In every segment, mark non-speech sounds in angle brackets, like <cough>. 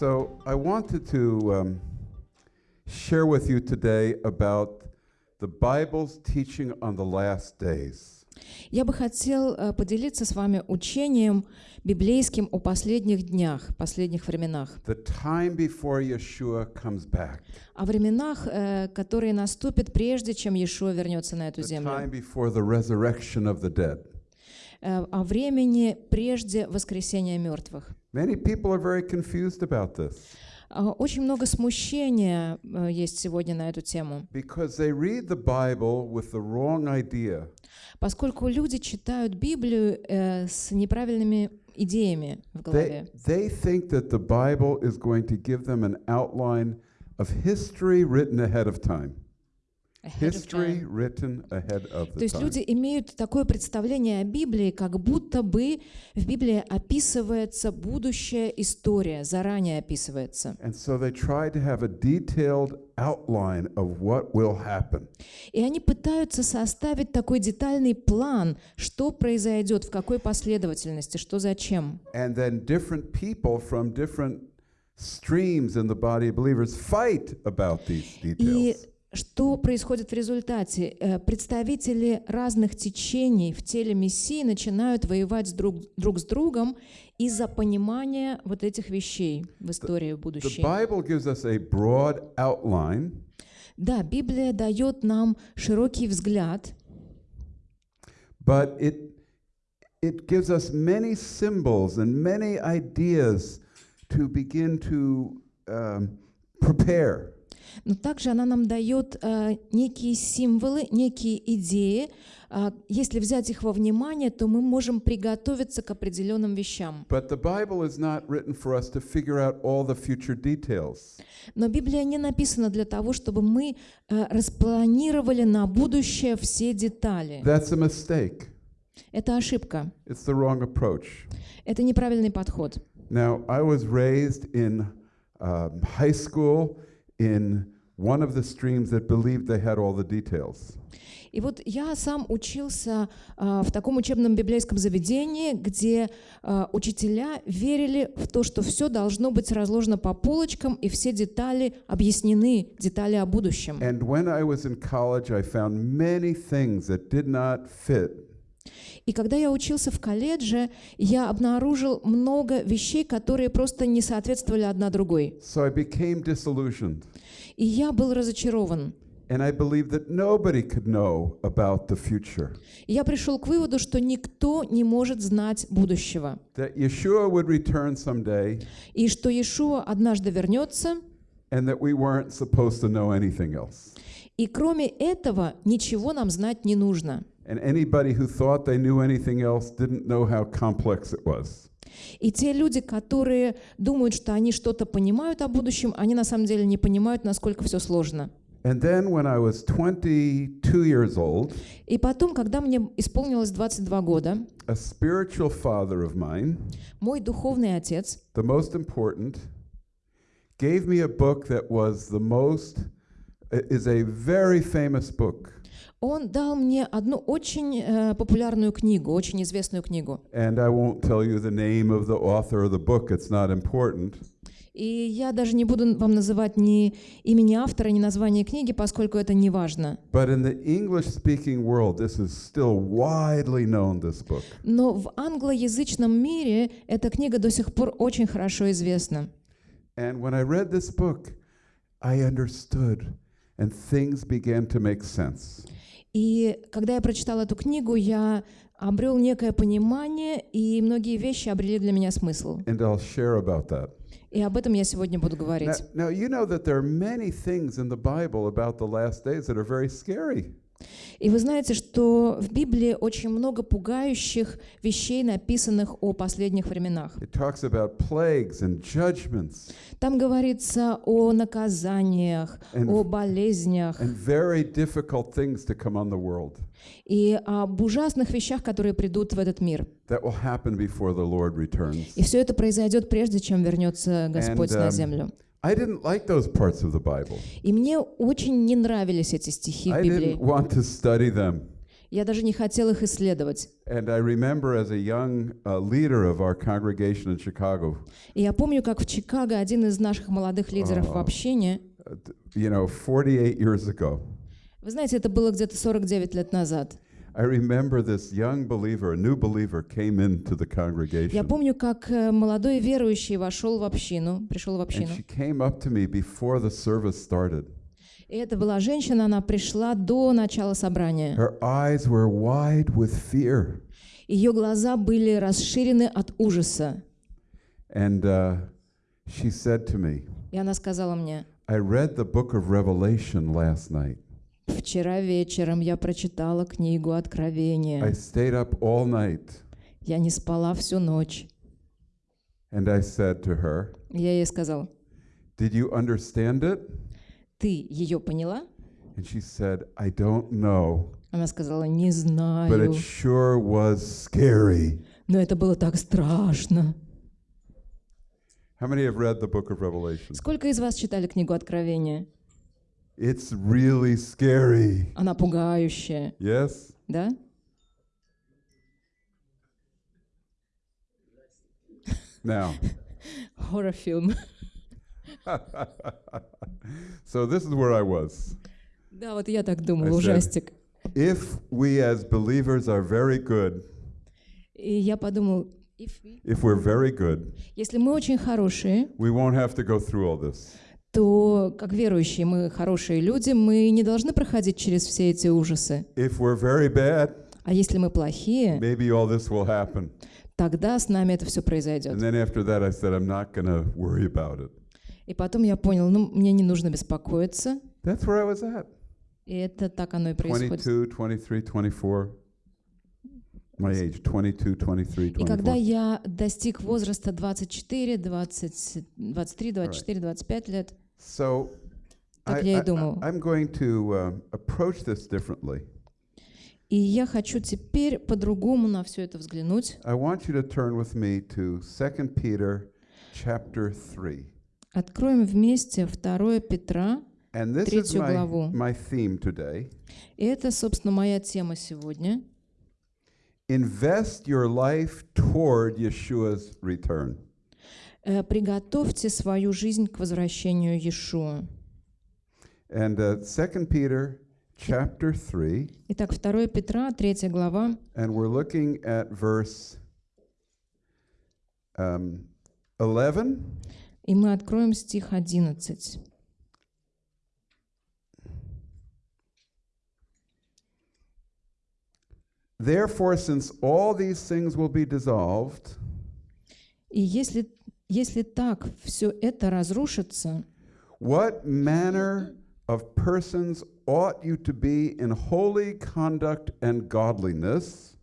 So I wanted to um, share with you today about the Bible's teaching on the last days. Я бы хотел э, поделиться с вами учением библейским о последних днях, последних временах. The time before Yeshua comes back. О временах, э, которые наступят прежде, чем Иешуа вернется на эту The землю. time before the resurrection of the dead. Э, О времени прежде воскресения мертвых. Many people are very confused about this А, Очень много смущения э, есть сегодня на эту тему, because they read the Bible with the wrong idea. поскольку люди читают Библию э, с неправильными идеями в They, голове. they think that the Bible is going to give them an outline of history written ahead of time. History written ahead of То the есть time. люди имеют такое представление о Библии, как будто бы в Библии описывается будущая история, заранее описывается. And so they try to have a detailed outline of what will happen. И они пытаются составить такой детальный план, что произойдет, в какой последовательности, что зачем. And then different people from different streams in the body of believers fight about these И details. Что происходит в результате? Э, Представители разных течений в теле Мессии начинают воевать друг, друг с другом из-за понимания вот этих вещей в истории The будущей. Bible gives us a broad outline, Да, Библия дает нам широкий взгляд, but it it gives us many symbols and many ideas to begin to um, prepare. Но также она нам дает э, некие символы, некие идеи. А, если взять их во внимание, то мы можем приготовиться к определенным вещам. Но Библия не написана для того, чтобы мы э, распланировали на будущее все детали. That's a mistake. Это ошибка. It's the wrong approach. Это неправильный подход. Now, I was raised in um, high school in one of the streams that believed they had all the details. И вот я сам учился а, в таком учебном библейском заведении, где а, учителя верили в то, что все должно быть разложено по полочкам и все детали объяснены, детали о будущем. And when I was in college, I found many things that did not fit. И когда я учился в колледже, я обнаружил много вещей, которые просто не соответствовали одна другой. So I became disillusioned. И я был разочарован. And I believed that nobody could know about the future. Я пришел к выводу, что никто не может знать будущего. That Yeshua would return someday, И что Иешуа однажды вернется, and that we weren't supposed to know anything else. и кроме этого ничего нам знать не нужно. And anybody who thought they knew anything else didn't know how complex it was. И те люди, которые думают, что они что-то понимают о будущем, они на самом деле не понимают, насколько все сложно. And then when I was 22 years old, И потом, когда мне исполнилось 22 года, a spiritual father of mine, мой духовный отец the most important, gave me a book that was the most, is a very famous book. Он дал мне одну очень э, популярную книгу, очень известную книгу. And I won't tell you the name of the author of the book, it's not important. И я даже не буду вам называть ни имени автора, ни название книги, поскольку это не важно. World. Но в англоязычном мире эта книга до сих пор очень хорошо известна. And when I read this book, I understood, and things began to make sense. И когда я прочитала эту книгу, я обрел некое понимание, и многие вещи обрели для меня смысл. And I'll share about that. И об этом я сегодня буду Now, говорить. now, you know that there are many things in the Bible about the last days that are very scary. И вы знаете, что в Библии очень много пугающих вещей, написанных о последних временах. Там говорится о наказаниях, And- о болезнях and very difficult things to come on the world и об ужасных вещах, которые придут в этот мир. that will happen before the Lord returns. И все это произойдет прежде, чем вернется Господь And, на um, землю. I didn't like those parts of the Bible. И мне очень не нравились эти стихи в I Библии. didn't want to study them. Я даже не хотел их исследовать. And I remember as a young leader of our congregation in Chicago, И я помню, как в Чикаго один из наших молодых лидеров в общине, uh, th- you know, 48 years ago, вы знаете, это было где-то 49 лет назад. I remember this young believer, a new believer, came into the Я congregation. помню, как э, молодой верующий вошел в общину, пришел в And общину. she came up to me before the service started. И это была женщина, она пришла до начала собрания. Her eyes were wide with fear. Ее глаза были расширены от ужаса. And uh, she said to me, И она сказала мне, I read the book of Revelation last night. Вчера вечером я прочитала книгу I Откровения. stayed up all night. Я не спала всю ночь. And I said to her, Я ей сказала, Did you understand it? ты ее поняла? And she said, I don't know, Она сказала, не but знаю. it sure was scary. Но это было так страшно. How many have read the book of Revelation? Сколько из вас читали книгу Откровения? It's really scary. Она пугающая, Yes? да? Now, <laughs> Хоррор-фильм. <laughs> so this is where I was. Да, вот я так думала, I said- ужастик. If we as believers are very good, И я подумала, if we- if we're very good, если мы очень хорошие, we won't have to go through all this. То как верующие мы хорошие люди, мы не должны проходить через все эти ужасы. If we're very bad, А если мы плохие, maybe all this will happen. тогда с нами это все произойдет. And then after that, I said, I'm not going to worry about it. И потом я понял, ну, мне не нужно беспокоиться. That's where I was at. И это так оно и происходит. 22, 23, 24. My age, 22, 23, И когда 24. я достиг возраста 24, 20, 23, 24, 25 лет, So Так I, я и I, думал. I'm going to uh, approach this differently. и я хочу теперь по-другому на все это взглянуть. I want you to turn with me to 2 Peter chapter 3. Откроем вместе 2 Петра, And this is Третью my, главу. my theme today. и это, собственно, моя тема сегодня. Invest your life toward Yeshua's return. Э, Приготовьте свою жизнь к возвращению Иешуа. And uh, 2 Peter chapter 3, Итак, 2 Петра, 3 глава, and we're looking at verse um, 11. и мы откроем стих 11. Therefore, since all these things will be dissolved, И если, если так все это разрушится, what manner of persons ought you to be in holy conduct and godliness,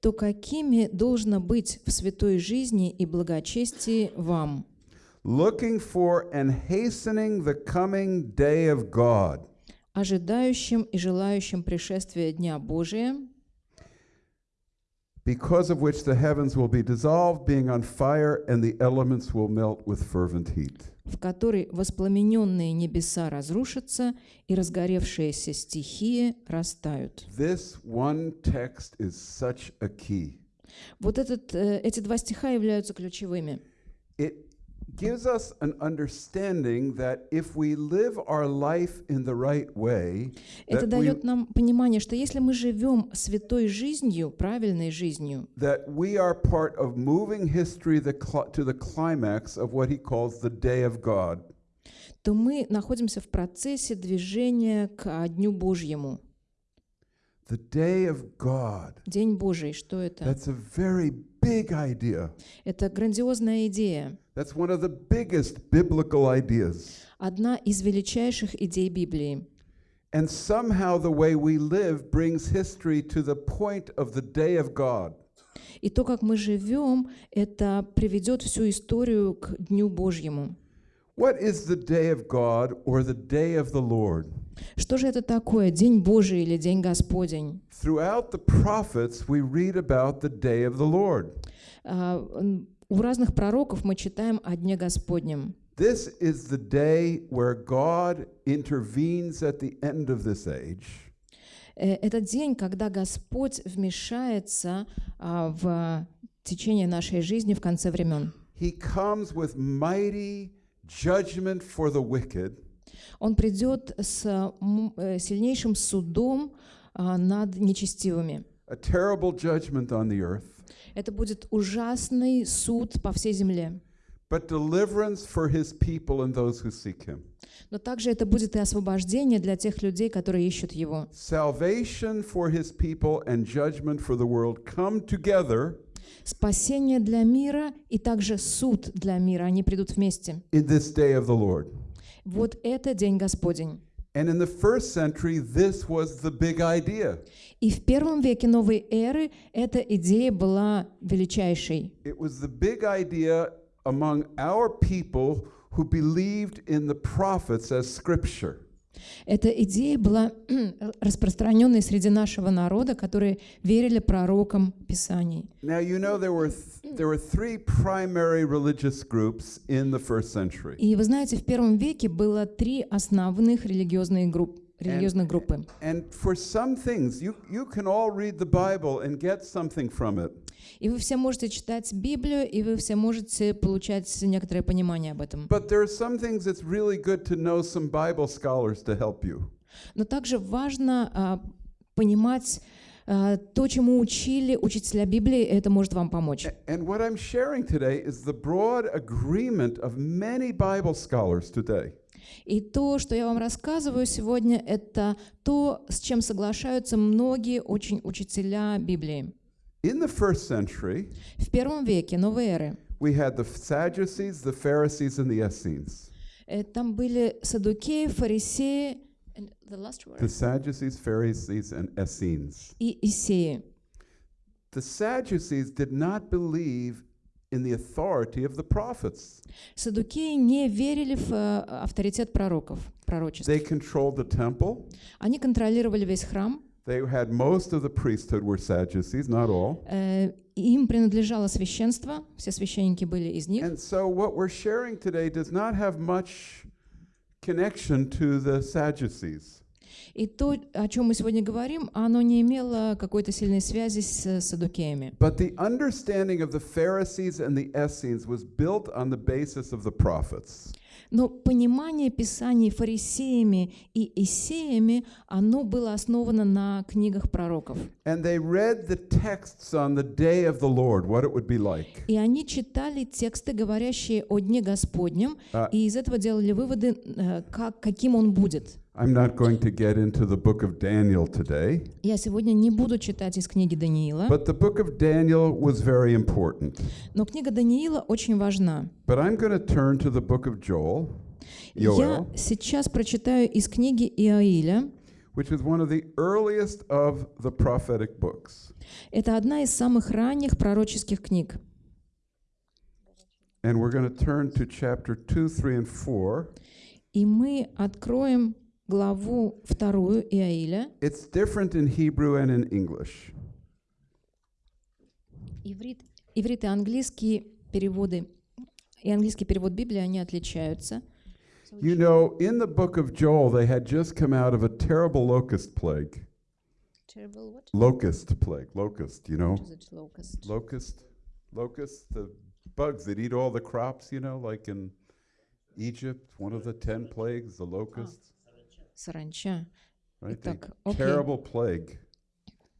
то какими должно быть в святой жизни и благочестии вам, looking for and hastening the coming day of God, ожидающим и желающим пришествия Дня Божия, because of which the heavens will be dissolved, being on fire, and the elements will melt with fervent heat. в которой воспламененные небеса разрушатся и разгоревшиеся стихии растают. This one text is such a key. Вот этот, э, эти два стиха являются ключевыми. It gives us an understanding that if we live our life in the right way, Это that we, дает нам понимание, что если мы живем святой жизнью, правильной жизнью, that we are part of moving history the cl- to the climax of what he calls the day of God. то мы находимся в процессе движения к Дню Божьему. The day of God. День Божий, что это? That's a very big idea. Это грандиозная идея. That's one of the biggest biblical ideas. Одна из величайших идей Библии. And somehow the way we live brings history to the point of the day of God. И то, как мы живем, это приведет всю историю к Дню Божьему. What is the day of God or the day of the Lord? Что же это такое, День Божий или День Господень? Throughout the prophets, we read about the day of the Lord. У разных пророков мы читаем о Дне Господнем. This is the day where God intervenes at the end of this age Э, Это день, когда Господь вмешается а, в течение нашей жизни в конце времен. He comes with mighty judgment for the wicked Он придет с э, сильнейшим судом а, над нечестивыми. a terrible judgment on the earth, Это будет ужасный суд по всей земле. but deliverance for his people and those who seek him. Но также это будет и освобождение для тех людей, которые ищут Его. Salvation for his people and judgment for the world come together Спасение для мира и также суд для мира, они придут вместе. in this day of the Lord. Вот это День Господень. And in the first century, this was the big idea. И в первом веке новой эры эта идея была величайшей. It was the big idea among our people who believed in the prophets as scripture. Эта идея была <clears throat> распространенной среди нашего народа, которые верили пророкам Писаний. Now, you know there were, th- there were three primary religious groups in the first century. И вы знаете, в первом веке было три основных религиозные религиозных группы. From it. И вы все можете читать Библию, и вы все можете получать некоторое понимание об этом. Но также важно а, понимать а, то, чему учили учителя Библии, это может вам помочь. A- And И то, что я вам рассказываю сегодня, это то, с чем соглашаются многие очень учителя Библии. In the first century, В первом веке новой эры we had the Sadducees, the Pharisees, and the Essenes. э, там были садукеи, фарисеи the last word? The Sadducees, Pharisees, and Essenes. и исеи. The Sadducees did not believe in the authority of the prophets. Садукеи не верили в э, авторитет пророков, пророчеств. They controlled the temple. Они контролировали весь храм, They had most of the priesthood were Sadducees, not all. э, им принадлежало священство, все священники были из них. And so what we're sharing today does not have much connection to the Sadducees. И то, о чем мы сегодня говорим, оно не имело какой-то сильной связи с садукеями. But the understanding of the Pharisees and the Essenes was built on the basis of the prophets. Но понимание Писаний фарисеями и исеями, оно было основано на книгах пророков. Like. И они читали тексты, говорящие о Дне Господнем, А- и из этого делали выводы, э, как, каким он будет. I'm not going to get into the book of Daniel today, Я сегодня не буду читать из книги Даниила, but the book of Daniel was very important. но книга Даниила очень важна. But I'm going to turn to the book of Joel, Я Joel, сейчас прочитаю из книги Иоиля. which is one of the earliest of the prophetic books. Это одна из самых ранних пророческих книг. And we're going to turn to chapter 2, 3, and 4. И мы откроем главу вторую Иоиля. It's different in Hebrew and in English. Иврит, иврит и английский переводы, и английский перевод Библии, они отличаются. You know, in the book of Joel, they had just come out of a terrible locust plague. Locust plague, locust, you know? Locust, locust, the bugs that eat all the crops, you know, like in Egypt, one of the 10 plagues, the locusts, Саранча. right? Итак, terrible plague.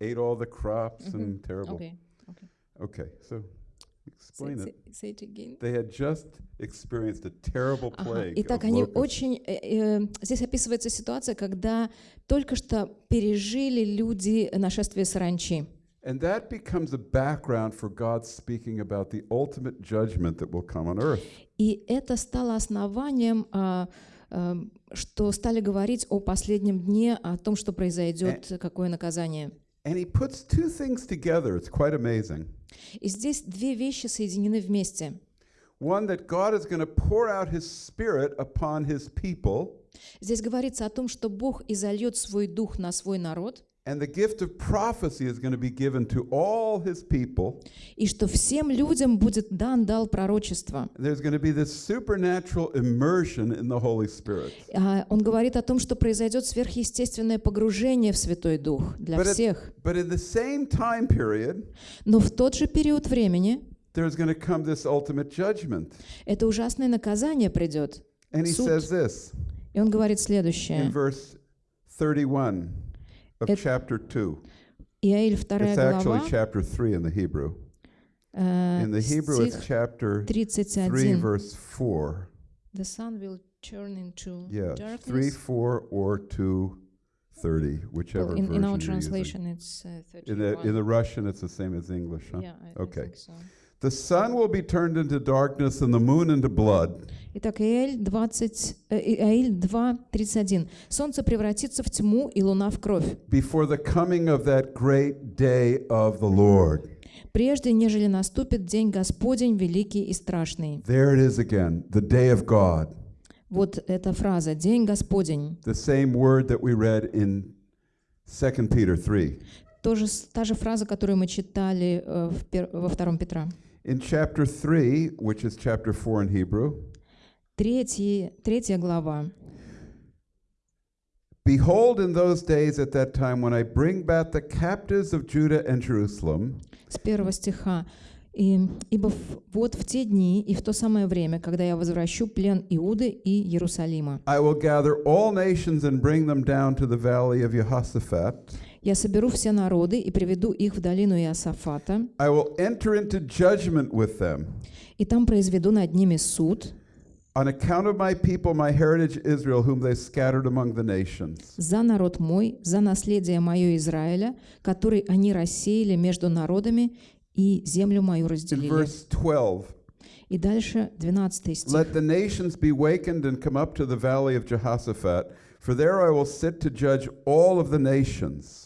Ate all the crops and terrible. Окей. Okay, so explain Say- it. say- it again. They had just experienced a terrible Ага. plague. Итак, of они очень... э, э, здесь описывается ситуация, когда только что пережили люди нашествие саранчи. And that becomes a background for God speaking about the ultimate judgment that will come on earth. И это стало основанием, а, а, что стали говорить о последнем дне, о том, что произойдет, какое наказание. And he puts two things together. It's quite amazing. И здесь две вещи соединены вместе. One, that God is going to pour out his spirit upon his people, Здесь говорится о том, что Бог изольет свой дух на свой народ, And the gift of prophecy is going to be given to all his people. И что всем людям будет дан дал пророчества. There's going to be this supernatural immersion in the Holy Spirit. А Он говорит о том, что произойдет сверхъестественное погружение в Святой Дух для всех. But in the same time period, Но в тот же период времени there's going to come this ultimate judgment. это ужасное наказание придет. And he says this И он говорит in следующее. verse 31 of It- chapter 2. Иаиль 2 It's actually глава, chapter 3 in the Hebrew. э, In the Hebrew, it's стих chapter 3, 31. verse 4. The sun will turn into Yeah, 3, darkness. 4, or 2, 30, whichever Well, in, version in our you're using. translation, it's uh, 31. In the, in the Russian, it's the same as English, huh? Yeah, I, I Okay. think so. The sun will be turned into darkness and the moon into blood Итак, Иаиль 20, э, Иаиль 2, 31. «Солнце превратится в тьму и луна в кровь, before the coming of that great day of the Lord. прежде нежели наступит день Господень великий и страшный». There it is again, the day of God. Вот эта фраза «День Господень». The same word that we read in 2 Peter 3. Тоже, та же фраза, которую мы читали э, в во втором Петра. In chapter 3, which is chapter 4 in Hebrew, Третья, третья глава. Behold, in those days at that time, when I bring back the captives of Judah and Jerusalem, с первого стиха. И, «Ибо в- вот в те дни и в то самое время, когда я возвращу плен Иуды и Иерусалима, I will gather all nations and bring them down to the valley of Jehoshaphat. Я соберу все народы и приведу их в долину Иосафата, I will enter into judgment with them. и там произведу над ними суд On account of my people, my heritage Israel, whom they scattered among the nations. за народ мой, за наследие мое Израиля, который они рассеяли между народами и землю мою In разделили». verse 12, И дальше 12 стих. let the nations be wakened and come up to the valley of Jehoshaphat, for there I will sit to judge all of the nations.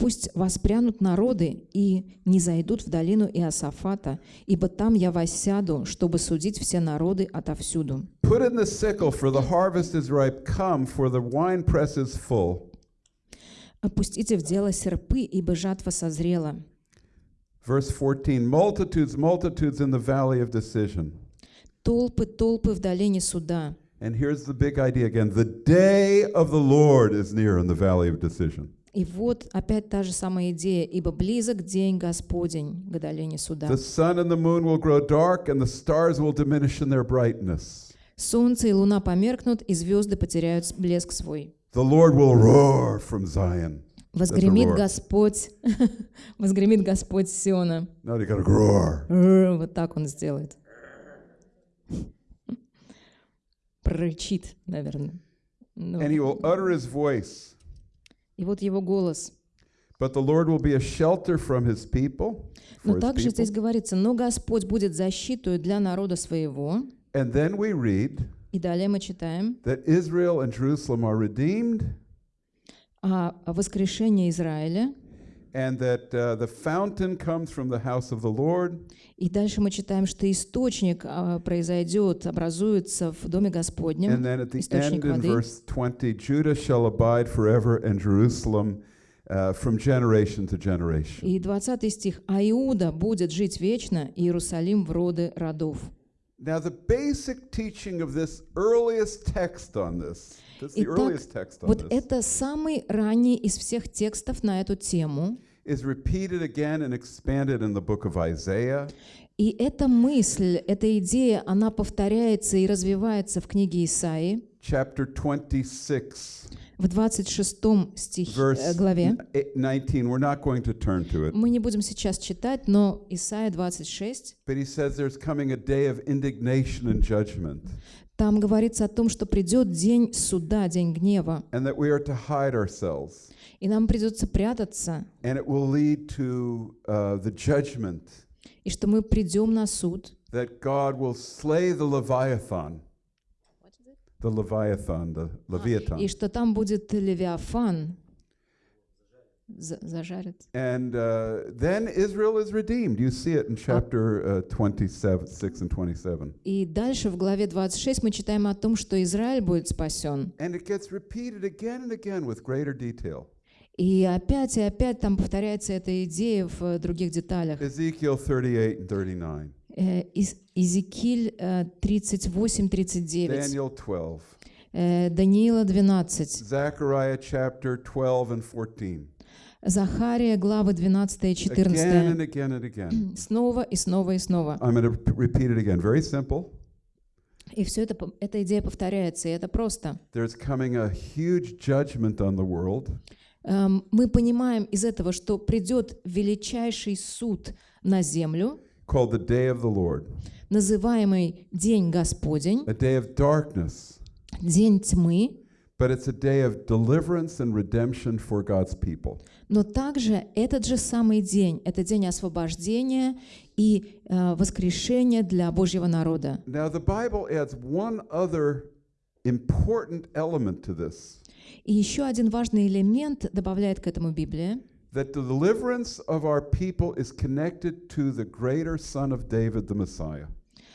Пусть воспрянут народы и не зайдут в долину Иосафата, ибо там я воссяду, чтобы судить все народы отовсюду. Put in the sickle, for the harvest is ripe. Come, for the winepress is full. Опустите в дело серпы, ибо жатва созрела. Verse 14 Multitudes, multitudes in the valley of decision. Толпы, толпы в долине суда. And here's the big idea again the day of the Lord is near in the valley of decision. И вот опять та же самая идея, ибо близок день Господень к долине суда. The sun and the moon will grow dark, and the stars will diminish in their brightness. Солнце и луна померкнут, и звезды потеряют блеск свой. The Lord will roar from Zion. Возгремит. Господь, <laughs> возгремит Господь Сиона. Now you gotta roar. Р, Вот так он сделает. Прорычит, наверное. Ну, And he will utter his voice. И вот его голос. But the Lord will be a shelter from his people. Но также people. здесь говорится, но Господь будет защиту для народа своего. And then we read И далее мы читаем that Israel and Jerusalem are redeemed, о воскрешении Израиля. and that uh, the fountain comes from the house of the Lord, И дальше мы читаем, что источник а, произойдет, образуется в Доме and Господнем. then at the Источник end in воды. verse 20, Judah shall abide forever, and Jerusalem uh, from generation to generation. И 20 стих. «А Иуда будет жить вечно, и Иерусалим в роды родов». Now, the basic teaching of this earliest text on this, this is the Итак, earliest text on Вот это самый ранний из всех текстов на эту тему. is repeated again and expanded in the book of Isaiah, И эта мысль, эта идея, она повторяется и развивается в книге Исаии chapter 26, в 26 стих, э, verse главе. n- eight- 19. We're not going to turn to it. Мы не будем сейчас читать, но Исаия 26, But he says there's coming a day of indignation and judgment, там говорится о том, что придет день суда, день гнева, and that we are to hide ourselves. и нам придется прятаться, And it will lead to uh, the judgment и что мы придем на суд, that God will slay the Leviathan. The Leviathan, the Leviathan. и что там будет Левиафан, за- зажарит. And uh, then Israel is redeemed. You see it in chapter uh, 27, 6 and 27. И дальше в главе 26 мы читаем о том, что Израиль будет спасен. And it gets repeated again and again with greater detail. И опять и опять там повторяется эта идея в э, других деталях. Ezekiel 38 and 39, Э, Из- Иезекииль э, 38-39, Daniel 12, э, Даниила 12, Zechariah chapter 12 and 14. Захария, главы 12 и Again 14. and again and again. <clears throat> Снова и снова и снова. I'm going to repeat it again. Very simple. И все это, эта идея повторяется, и это просто. There's coming a huge judgment on the world. Эм, Мы понимаем из этого, что придет величайший суд на землю, called the day of the Lord, называемый День Господень, a day of darkness, День тьмы, but it's a day of deliverance and redemption for God's people. но также этот же самый день, это день освобождения и э, воскрешения для Божьего народа. Now, the Bible adds one other important element to this И еще один важный элемент добавляет к этому Библия, that the deliverance of our people is connected to the greater Son of David, the Messiah.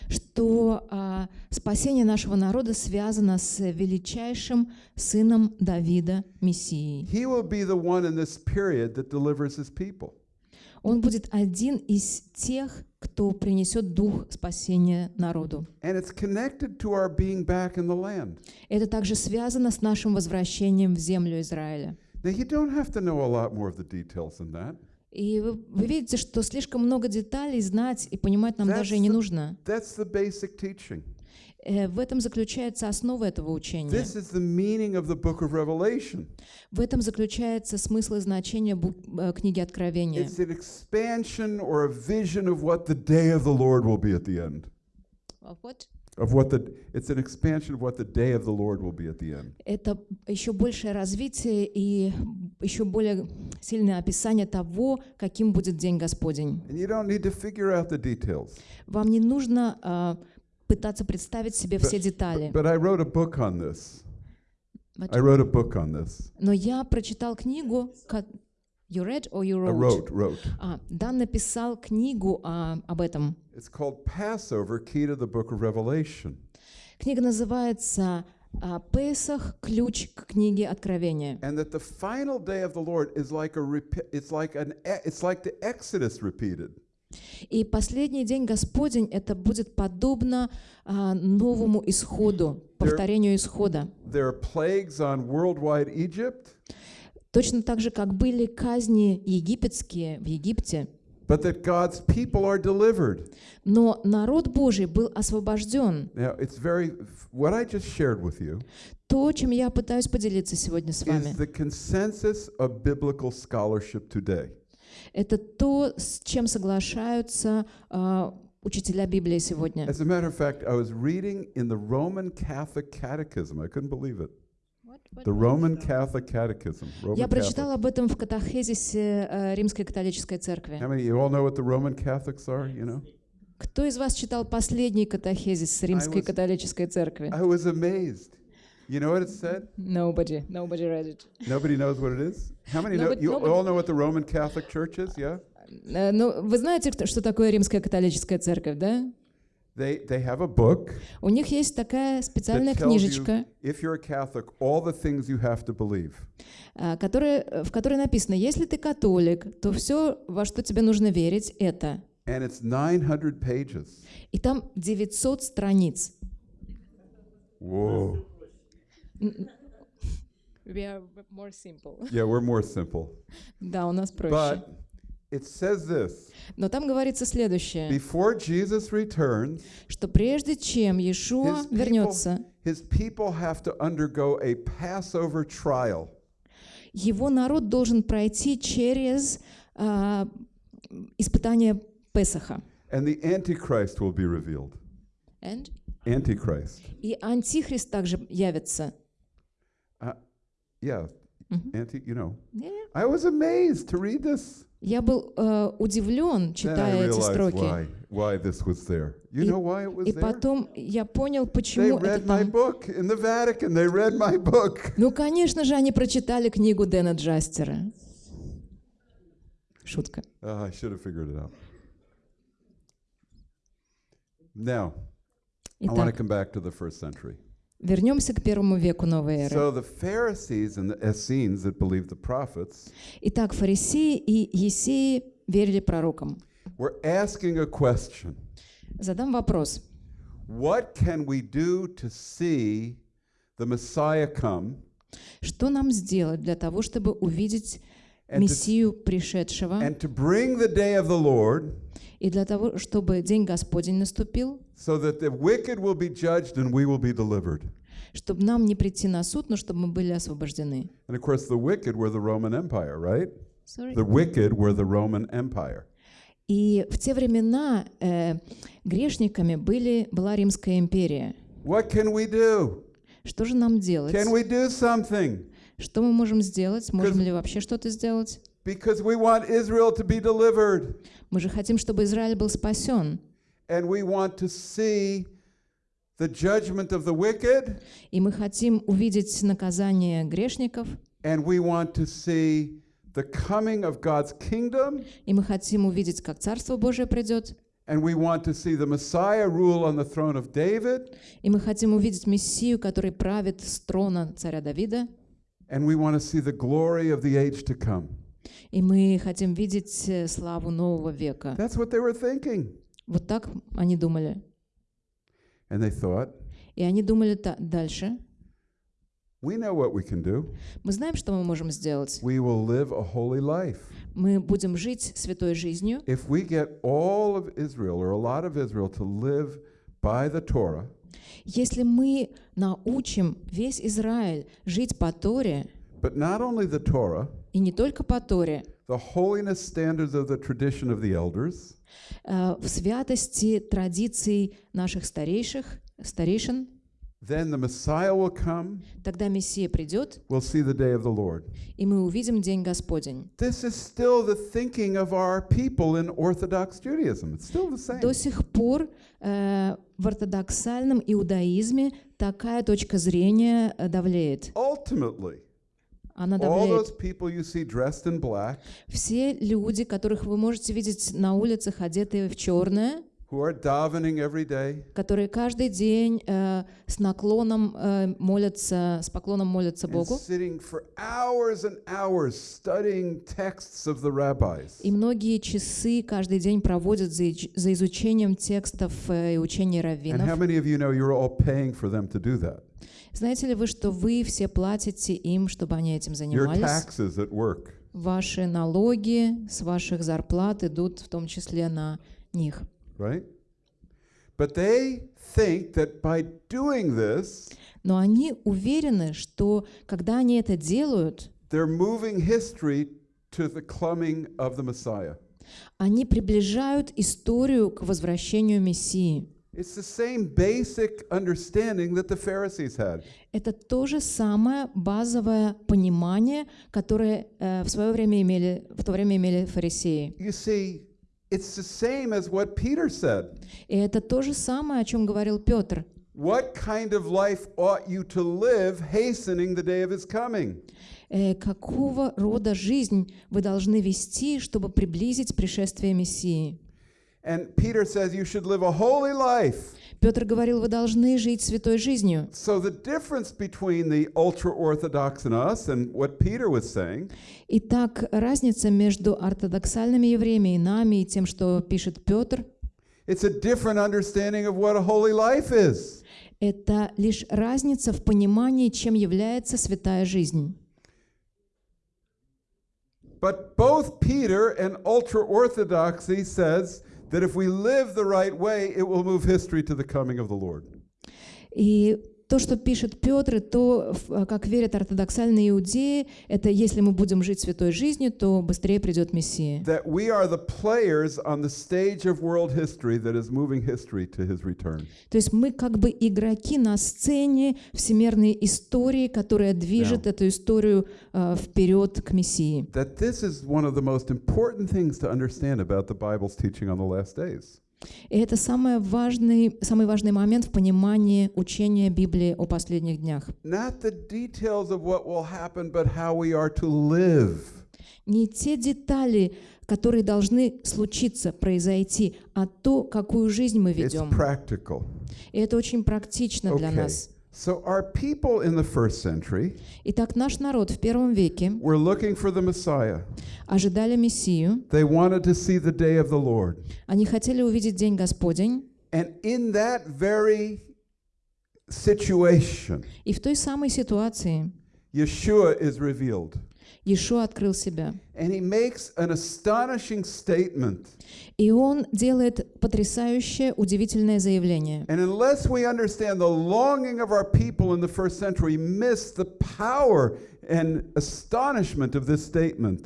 Что а, спасение нашего народа связано с величайшим сыном Давида, Мессией. He will be the one in this period that delivers his people. Он будет один из тех, кто принесет дух спасения народу. Это также связано с нашим возвращением в землю Израиля. Now, you don't have to know a lot more of the details than that. И вы, вы видите, что слишком много деталей знать и понимать нам That's даже и не the- нужно. That's the basic teaching. Э, в этом заключается основа этого учения. This is the meaning of the book of Revelation. В этом заключается смысл и значение э, книги Откровения. It's an expansion or a vision of what the day of the Lord will be at the end. Of what the it's an expansion of what the day of the Lord will be at the end. Это еще большее развитие и еще более сильное описание того, каким будет День Господень. And you don't need to figure out the details. Вам не нужно а, пытаться представить себе все детали. But I wrote a book on this. I wrote a book on this. Но я прочитал книгу. You read or you I wrote? wrote, wrote. А, Дан написал книгу а, об этом. It's called Passover, Key to the Book of Revelation. Книга называется а, «Песах. Ключ к книге Откровения». And that the final day of the Lord is like a it's like an e- it's like the Exodus repeated. И последний день Господень это будет подобно а, новому исходу, повторению исхода. There are plagues on worldwide Egypt, Точно так же, как были казни египетские в Египте, but that God's people are delivered. но народ Божий был освобожден. Now, it's very what I just shared with you То, чем я пытаюсь поделиться сегодня с вами, is the consensus of biblical scholarship today. это то, с чем соглашаются а, учителя Библии сегодня. As a matter of fact, I was reading in the Roman Catholic Catechism. I couldn't believe it. The Roman Catholic Catechism. Roman Я Catholic. об этом в катахезисе э, Римской католической церкви. How many you all know what the Roman Catholics are? You know, Кто из вас читал последний катахезис Римской was- католической церкви? I was amazed. You know what it said? Nobody, nobody read it. Nobody knows what it is. How many know? You nobody- all know what the Roman Catholic Church is? Yeah. Э, Ну, вы знаете, что такое Римская католическая церковь, да? They they have a book У них есть такая специальная книжечка, if you're a Catholic all the things you have to believe. а, которая, в которой написано, если ты католик, то все, во что тебе нужно верить, это. And it's 900 pages. И там 900 страниц. Whoa. We are more simple. Yeah, we're more simple. Да, у нас проще. But it says this Но там говорится следующее, before Jesus returns, что прежде чем Иешуа His people- вернется, his people have to undergo a Passover trial. его народ должен пройти через а, испытание Песаха. And the Antichrist will be revealed. And? Antichrist. И Антихрист также явится. Yeah. Mhm. Anti, you know. Yeah. I was amazed to read this. Я был э, удивлен, читая эти строки. why, why this was there. You И- know why it was И потом я понял, They почему это read my там. book in the Vatican. They read my book. Ну, конечно же, они прочитали книгу Дэна Джастера. Шутка. Oh, I should have figured it out. Now, I want to Итак, come back to the first century. Вернемся к первому веку новой эры. Итак, фарисеи и есеи верили пророкам. Задам вопрос. Что нам сделать для того, чтобы увидеть Мессию пришедшего, и для того, чтобы День Господень наступил, so that the wicked will be judged and we will be delivered? чтобы нам не прийти на суд, но чтобы мы были освобождены? And of course, the wicked were the Roman Empire, right? Sorry. The wicked were the Roman Empire. И в те времена э, грешниками были, была Римская империя. What can we do? Что же нам делать? Can we do something? Что мы можем сделать? Можем ли вообще что-то сделать? Because we want Israel to be delivered. Мы же хотим, чтобы Израиль был спасен. And we want to see the judgment of the wicked. И мы хотим увидеть наказание грешников. And we want to see the coming of God's kingdom. И мы хотим увидеть, как Царство Божие придет. And we want to see the Messiah rule on the throne of David. И мы хотим увидеть Мессию, который правит с трона царя Давида. And we want to see the glory of the age to come. И мы хотим видеть э, славу нового века. That's what they were thinking. Вот так они думали. And they thought, И они думали та- дальше. we know what we can do. Мы знаем, что мы можем сделать. We will live a holy life. Мы будем жить святой жизнью. If we get all of Israel or a lot of Israel to live by the Torah, Если мы научим весь Израиль жить по Торе, but not only the Torah, и не только по Торе, the holiness standards of the tradition of the elders, э, в святости традиций наших старейших, старейшин, then the Messiah will come. тогда Мессия придет, We'll see the day of the Lord. и мы увидим День Господень. This is still the thinking of our people in Orthodox Judaism. It's still the same. До сих пор э, в ортодоксальном иудаизме такая точка зрения э, давлеет. Ultimately, Она all давляет. those people you see dressed in black, Все люди, которых вы можете видеть на улицах, одетые в черное, who are davening every day, которые каждый день э, с наклоном э, молятся, с поклоном молятся Богу, sitting for hours and hours studying texts of the rabbis. и многие часы каждый день проводят за, за изучением текстов э, и учений раввинов. Знаете ли вы, что вы все платите им, чтобы они этим Your занимались? taxes at work. Ваши налоги с ваших зарплат идут в том числе на них. right? But they think that by doing this, Но они уверены, что когда они это делают, they're moving history to the coming of the Messiah. они приближают историю к возвращению Мессии. It's the same basic understanding that the Pharisees had. Это то же самое базовое понимание, которое э, в свое время имели, в то время имели фарисеи. You see, it's the same as what Peter said. И это то же самое, о чем говорил Петр. What kind of life ought you to live, hastening the day of his coming? Э, какого рода жизнь вы должны вести, чтобы приблизить пришествие Мессии? And Peter says you should live a holy life. Петр говорил, вы должны жить святой жизнью. So the difference between the ultra orthodox and us and what Peter was saying Итак, разница между ортодоксальными евреями и нами, и тем, что пишет Петр, It's a different understanding of what a holy life is. это лишь разница в понимании, чем является святая жизнь. But both Peter and ultra orthodoxy says that if we live the right way, it will move history to the coming of the Lord. И то, что пишет Петр, и то, в- как верят ортодоксальные иудеи, это если мы будем жить святой жизнью, то быстрее придет Мессия. That we are the players on the stage of world history that is moving history to his return. То есть мы как бы игроки на сцене всемирной истории, которая движет эту историю э, вперед к Мессии. That this is one of the most important things to understand about the Bible's teaching on the last days. И это самый важный, самый важный момент в понимании учения Библии о последних днях. Happen. Не те детали, которые должны случиться, произойти, а то, какую жизнь мы ведем. И это очень практично для Okay. нас. So our people in the first century Итак, наш народ в первом веке were looking for the Messiah. ожидали Мессию, They wanted to see the day of the Lord. они хотели увидеть День Господень, And in that very situation, и в той самой ситуации Yeshua is revealed. Иешуа открыл себя. And he makes an astonishing statement. И он делает потрясающее, удивительное заявление. And unless we understand the longing of our people in the first century, miss the power and astonishment of this statement.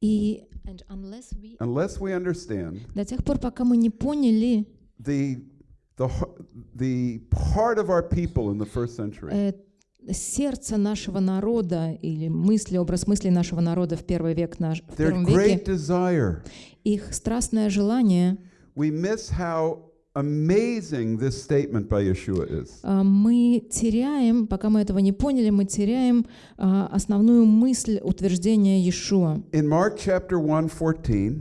И and unless we- Unless we understand до тех пор, пока мы не поняли the, the, part of our people in the first century, э, сердце нашего народа или мысли, образ мысли нашего народа в первый век, наш, в первом great веке, desire, их страстное желание, we miss how amazing this statement by Yeshua is. а, мы теряем, пока мы этого не поняли, мы теряем а, основную мысль утверждения Иешуа. In Mark chapter 1, 14,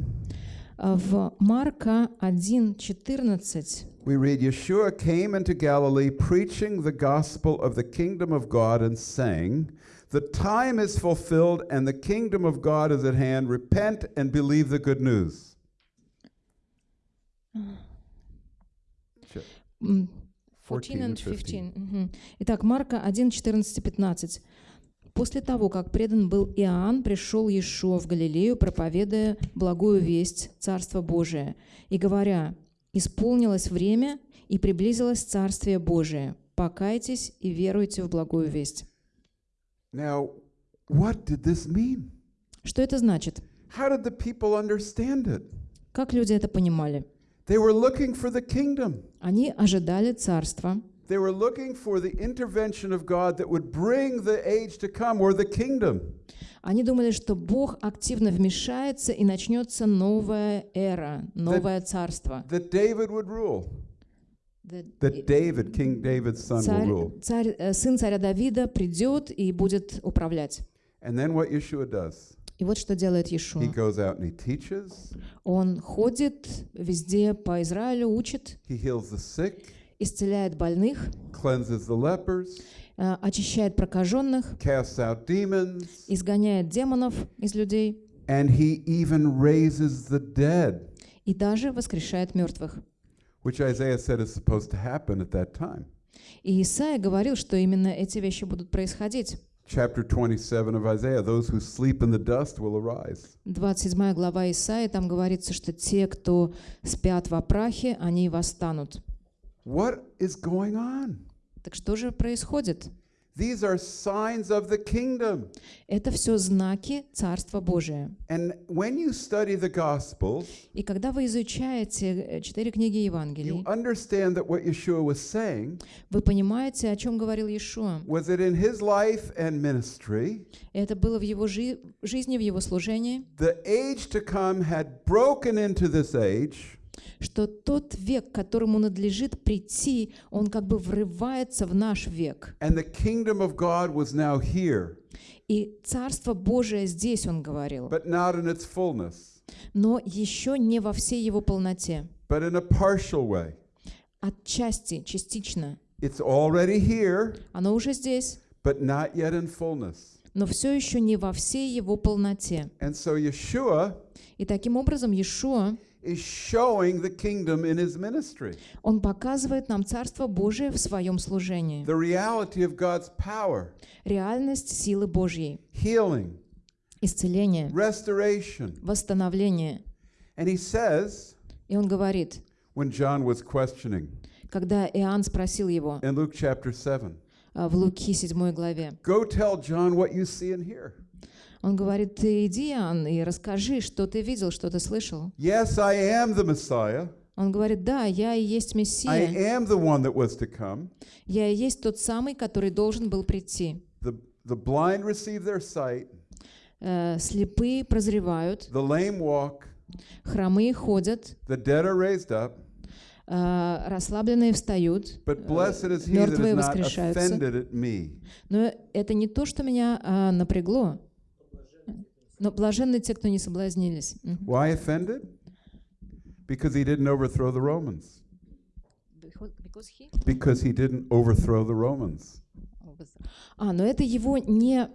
А, В Марка 1.14 we read, Yeshua came into Galilee preaching the gospel of the kingdom of God and saying, The time is fulfilled and the kingdom of God is at hand. Repent and believe the good news. Ch- м, 14 14 and and 15. 15. Мгм. Итак, Марка 1, 14 и 15. После того, как предан был Иоанн, пришел Иешуа в Галилею, проповедуя благую весть Царства Божия, и говоря, «Исполнилось время, и приблизилось Царствие Божие. Покайтесь и веруйте в благую весть». Now, what did this mean? Что это значит? How did the people understand it? Как люди это понимали? They were looking for the kingdom. Они ожидали Царства, They were looking for the intervention of God that would bring the age to come or the kingdom. Они думали, что Бог активно вмешается и начнется новая эра, новое царство. That David would rule. That David, King David's son, will Царь, rule. царь, э, сын царя Давида придет и будет управлять. And then what Yeshua does? И вот что делает He Иешуа. goes out and he teaches, Он ходит везде по Израилю, учит, he heals the sick, исцеляет больных, cleanses the lepers, э, очищает прокаженных, casts out demons, изгоняет демонов из людей and he even raises the dead, и даже воскрешает мертвых. which Isaiah said is supposed to happen at that time. И Исаия говорил, что именно эти вещи будут происходить. Chapter 27 of Isaiah those who sleep in the dust will arise. 27 глава Исаии, там говорится, что те, кто спят в прахе, они восстанут. What is going on? Так что же происходит? These are signs of the kingdom. Это все знаки Царства Божия. And when you study the Gospels, И когда вы изучаете э, четыре книги you Евангелий, understand that what Yeshua was saying вы понимаете, о чем говорил Иешуа. was that in his life and ministry, Это было в его жи- жизни, в его служении, the age to come had broken into this age, что тот век, которому надлежит прийти, он как бы врывается в наш век. and the kingdom of God was now here, И Царство Божие здесь, он говорил, but not in its fullness, но еще не во всей его полноте. but in a partial way. Отчасти, частично. It's already here, Оно уже здесь, but not yet in fullness. но все еще не во всей его полноте. And so Yeshua И таким образом Иешуа, is showing the kingdom in his ministry, он показывает нам Царство Божие в своем служении. the reality of God's power, Реальность силы Божьей, healing, исцеление, restoration. восстановление. And he says, И он говорит, when John was questioning когда Иоанн спросил его in Luke chapter 7, а, в Луки 7 главе, go tell John what you see and hear. Он говорит, ты иди, Иоанн, и расскажи, что ты видел, что ты слышал. Yes, I am the Messiah. Он говорит, да, я и есть I Мессия, am the one that was to come. я и есть тот самый, который должен был прийти. The, the blind receive their sight, Э, Слепые прозревают, the lame walk, хромые ходят, the dead are raised up. э, расслабленные встают. But blessed is he that is мертвые воскрешаются. offended at me. Но это не то, что меня а, напрягло. Но блаженны те, кто не соблазнились. Why offended? Because he didn't overthrow the Romans. because he didn't overthrow the Romans. А, но это его не,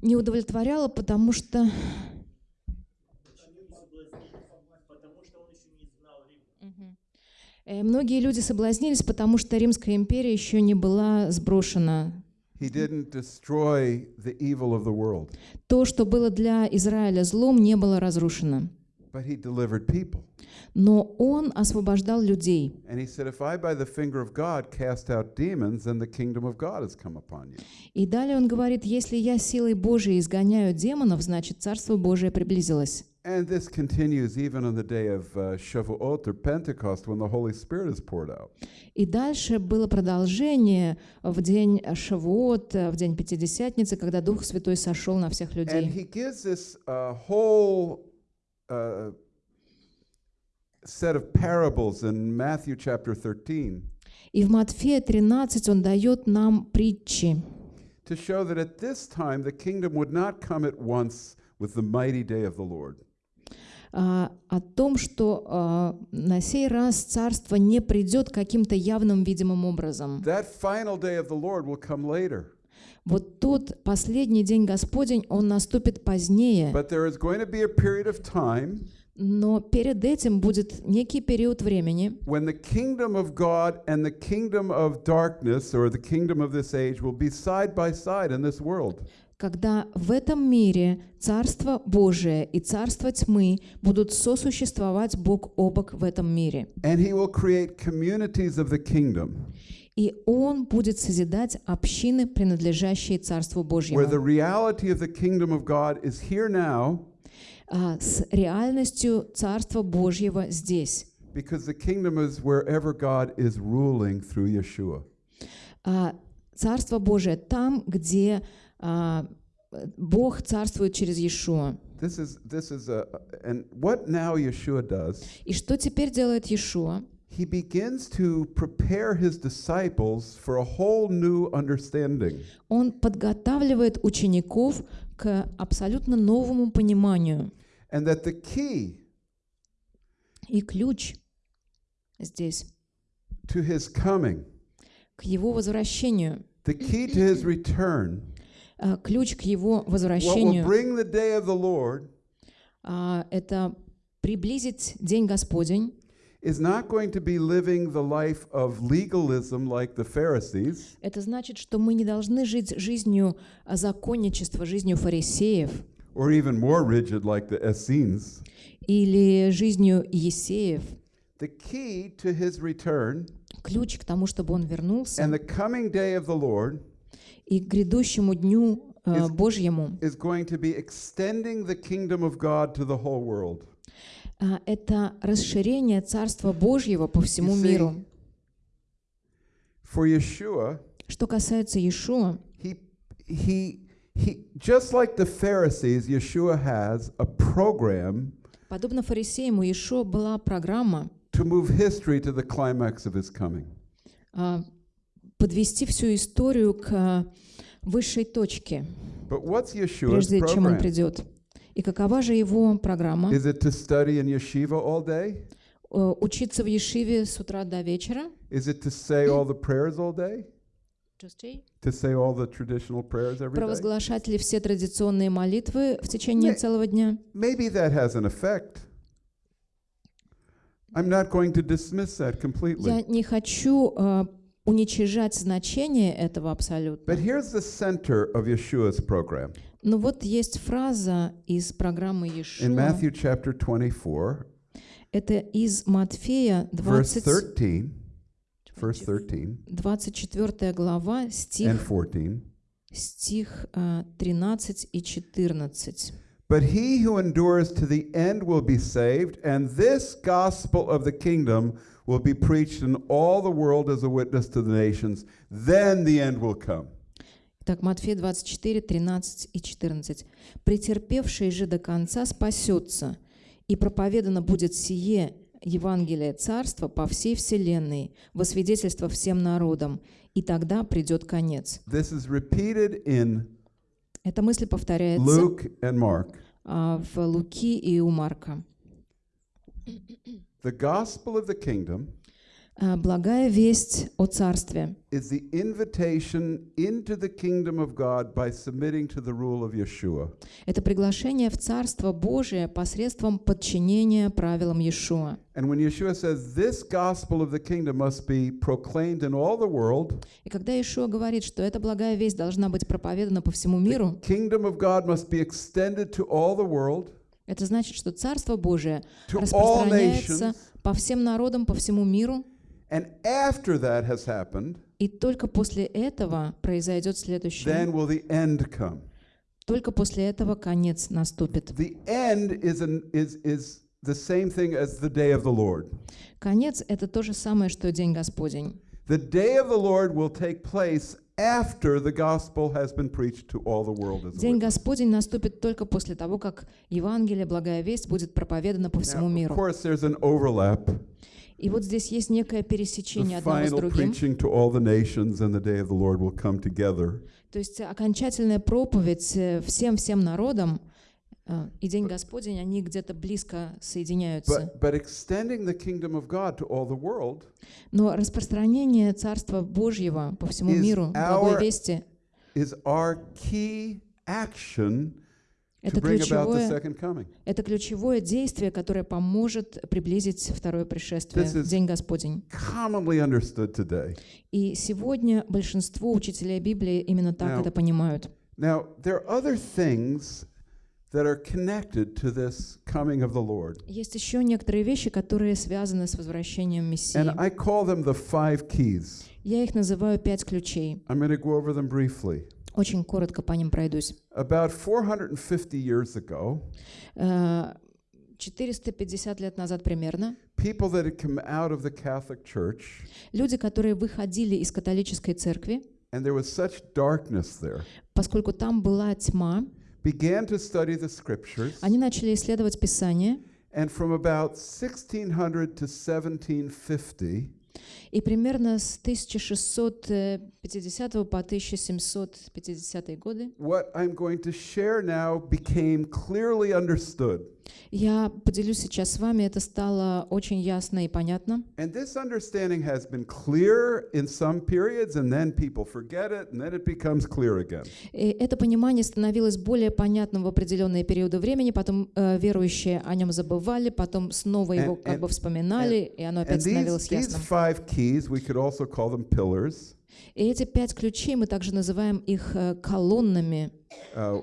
не удовлетворяло, потому что... Э, Многие люди соблазнились, потому что Римская империя еще не была сброшена. He didn't destroy the evil of the world, То, что было для Израиля злом, не было разрушено. but he delivered people. Но он освобождал людей. And he said, If I by the finger of God cast out demons, then the kingdom of God has come upon you. И далее он говорит, если я силой Божией изгоняю демонов, значит Царство Божие приблизилось. And this continues even on the day of uh, Shavuot or Pentecost when the Holy Spirit is poured out. И дальше было продолжение в день Шавуот, в день Пятидесятницы, когда Дух Святой сошел на всех And людей. he gives this uh, whole uh, set of parables in Matthew chapter 13 И в Матфея 13 он дает нам притчи, to show that at this time the kingdom would not come at once with the mighty day of the Lord. А, о том, что а, на сей раз Царство не придет каким-то явным, видимым образом. Вот тот последний день Господень, он наступит позднее, но перед этим будет некий период времени, when the kingdom of God and the kingdom of darkness or the kingdom of this age will be side by side in this world. Когда в этом мире Царство Божие и Царство тьмы будут сосуществовать бок о бок в этом мире. And he will create communities of the kingdom И Он будет созидать общины, принадлежащие Царству Божьему, now а, с реальностью Царства Божьего здесь. because the kingdom is wherever God is ruling through Yeshua. А Царство Божие там, где Бог царствует через Иешуа. This is this is a and what now Yeshua does, И что теперь делает Иешуа? he begins to prepare his disciples for a whole new understanding. Он подготавливает учеников к абсолютно новому пониманию. And that the key И ключ здесь to his coming, к его возвращению, the key to his return, а, ключ к его возвращению Lord а, это приблизить День Господень. is not going to be living the life of legalism like the Pharisees, Это значит, что мы не должны жить жизнью а, законничества, жизнью фарисеев or even more rigid like the Essenes. или жизнью Есеев. The key to his return Ключ к тому, чтобы он вернулся and the coming day of the Lord и к грядущему дню а, Is- Божьему. а, это расширение Царства Божьего по всему see, миру. For Yeshua, Что касается Иешуа, he he he just like the Pharisees, Yeshua has a program подобно фарисеям, у Иешуа была программа to move history to the climax of his coming. А, подвести всю историю к а, высшей точке, But what's Yeshua's прежде чем он придет. И какова же его программа? Is it to study in yeshiva all day? Э, Учиться в Ешиве с утра до вечера? Is it to say all the prayers all day? To say all the traditional prayers every day? Провозглашать ли все традиционные молитвы в течение целого дня? Maybe that has an effect. I'm not going to dismiss that completely. Я не хочу э, уничижать значение этого абсолютно. But here's the center of Yeshua's program. Но вот есть фраза из программы In Иешуа. Matthew chapter 24, Это из Матфея verse 20, 13, verse 13 24 глава, and стих, 14. стих э, 13 и 14. But he who endures to the end will be saved, and this gospel of the kingdom will be preached in all the world as a witness to the nations. Then the end will come. Так, Матфея 24, 13 и 14. «Претерпевший же до конца спасется, и проповедано будет сие Евангелие Царства по всей вселенной, во свидетельство всем народам, и тогда придет конец». This is repeated in Эта мысль повторяется Luke and Mark. а, в Луки и у Марка. The gospel of the kingdom Благая весть о Царстве is the invitation into the kingdom of God by submitting to the rule of Yeshua. — это приглашение в Царство Божие посредством подчинения правилам Иешуа. And when Yeshua says this gospel of the kingdom must be proclaimed in all the world, И когда Иешуа говорит, что эта благая весть должна быть проповедана по всему миру, kingdom of God must be extended to all the world, это значит, что Царство Божие распространяется по всем народам, по всему миру, and after that has happened, и только после этого произойдет then следующее. will the end come. Только после этого конец наступит. The end is, an, is, is the same thing as the day of the Lord. Конец — это то же самое, что День Господень. The day of the Lord will take place after the gospel has been preached to all the world as a День witness. Господень наступит только после того, как Евангелие, благая весть, будет проповедана по всему Now, of миру. course, there's an overlap. И вот здесь есть некое пересечение одного с другим. То есть окончательная проповедь э, всем-всем народам э, и День Господень, они где-то близко соединяются. Но распространение Царства Божьего по всему миру, благой вести, is our key action to это ключевое, это ключевое действие, которое поможет приблизить второе пришествие, День Господень. И сегодня большинство учителей Библии именно так Now- это понимают. Now, there are other things that are connected to this coming of the Lord. Есть еще некоторые вещи, которые связаны с возвращением Мессии. And I call them the five keys. Я их называю пять ключей. I'm going to go over them briefly. Очень коротко по ним пройдусь. About 450 years ago, Э, 450 лет назад примерно people that had come out of the Catholic Church, люди, которые выходили из католической церкви, and there was such darkness there, поскольку там была тьма, began to study the scriptures. они начали исследовать Писание, And from about 1600 to 1750, и примерно с 1650 по 1750 годы what I'm going to share now became clearly understood. я поделюсь сейчас с вами, это стало очень ясно и понятно. And this understanding has been clear in some periods, and then people forget it, and then it becomes clear again. И это понимание становилось более понятным в определенные периоды времени, потом э, верующие о нем забывали, потом снова его And- как and- бы вспоминали, и оно And опять становилось these ясным. Five keys, we could also call them pillars. И эти пять ключей, мы также называем их э, колоннами. Uh,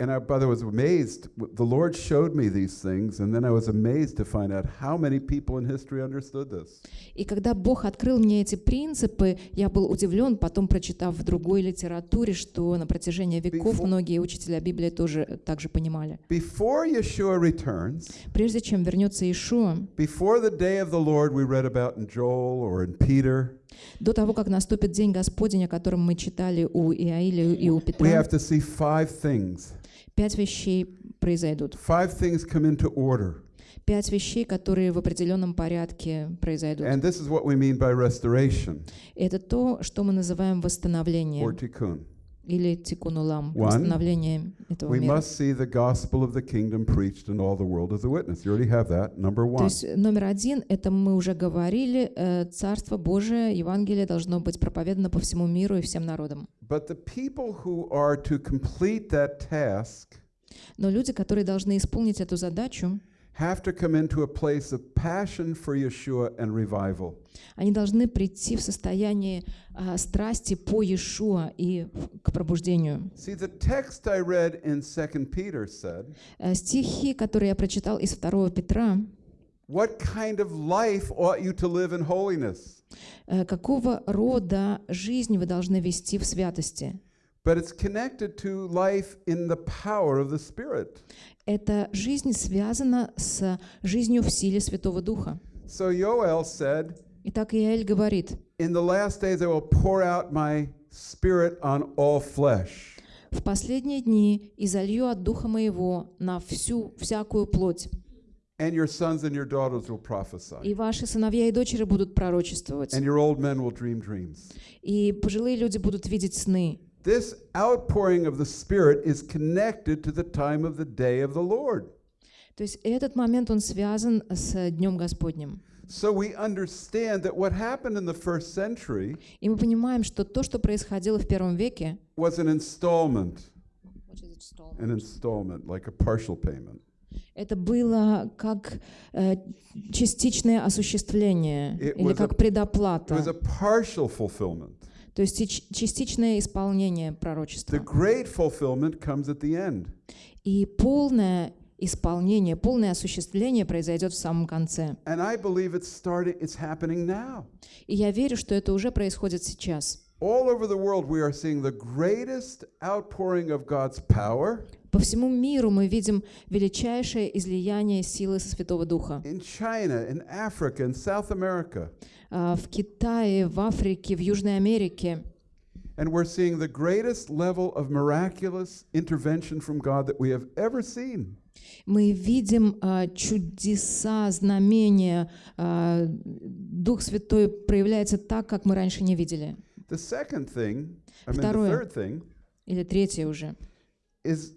and I, brother, was amazed. The Lord showed me these things, and then I was amazed to find out how many people in history understood this. И когда Бог открыл мне эти принципы, я был удивлен, потом прочитав в другой литературе, что на протяжении веков Before- многие учителя Библии тоже э, так же понимали. Before Yeshua returns, Прежде чем вернется Ишуа, before the day of the Lord we read about in Joel or in Peter, до того, как наступит день Господень, о котором мы читали у Иаиля и у we Петра, have to see five things. пять вещей произойдут. Five things come into order. Пять вещей, которые в определенном порядке произойдут. And this is what we mean by restoration Это то, что мы называем or восстановление tikkun. Или One, восстановление этого We мира. must see the gospel of the kingdom preached in all the world as a witness. You already have that. Number То one. есть номер один, это мы уже говорили, э, Царство Божие, Евангелие должно быть проповедано по всему миру и всем народам. But the people who are to complete that task Но люди, которые должны исполнить эту задачу, have to come into a place of passion for Yeshua and revival. они должны прийти в состояние а, страсти по Иешуа и в- к пробуждению. See, the text I read in 2 Peter said, Э, Стихи, которые я прочитал из 2 Петра, What kind of life ought you to live in holiness? э, какого рода жизнь вы должны вести в святости? But it's connected to life in the power of the Spirit. Эта жизнь связана с жизнью в силе Святого Духа. So Yoel said, Итак, Иаэль говорит, In the last days I will pour out my spirit on all flesh. «В последние дни изолью от Духа Моего на всю, всякую плоть, And your sons and your daughters will prophesy. и ваши сыновья и дочери будут пророчествовать, And your old men will dream dreams. и пожилые люди будут видеть сны». This outpouring of the Spirit is connected to the time of the day of the Lord. То есть этот момент, он связан с Днем Господним. So we understand that what happened in the first century И мы понимаем, что то, что происходило в первом веке, was an installment, an installment, like a partial payment. это было как э, частичное осуществление It или was как a- It was предоплата, a partial fulfillment. То есть частичное исполнение The пророчества. great fulfillment comes at the end. И полное исполнение, полное осуществление произойдет в самом конце. And I believe it's starting, it's happening now. И я верю, что это уже происходит сейчас. All over the world, we are seeing the greatest outpouring of God's power По всему миру мы видим величайшее излияние силы Святого Духа. in China, in Africa, in South America. А, В Китае, в Африке, в Южной Америке. And we're seeing the greatest level of miraculous intervention from God that we have ever seen. Мы видим а, чудеса, знамения. а, Дух Святой проявляется так, как мы раньше не видели. The second thing, I mean, the Второе. third thing, Или третье уже. is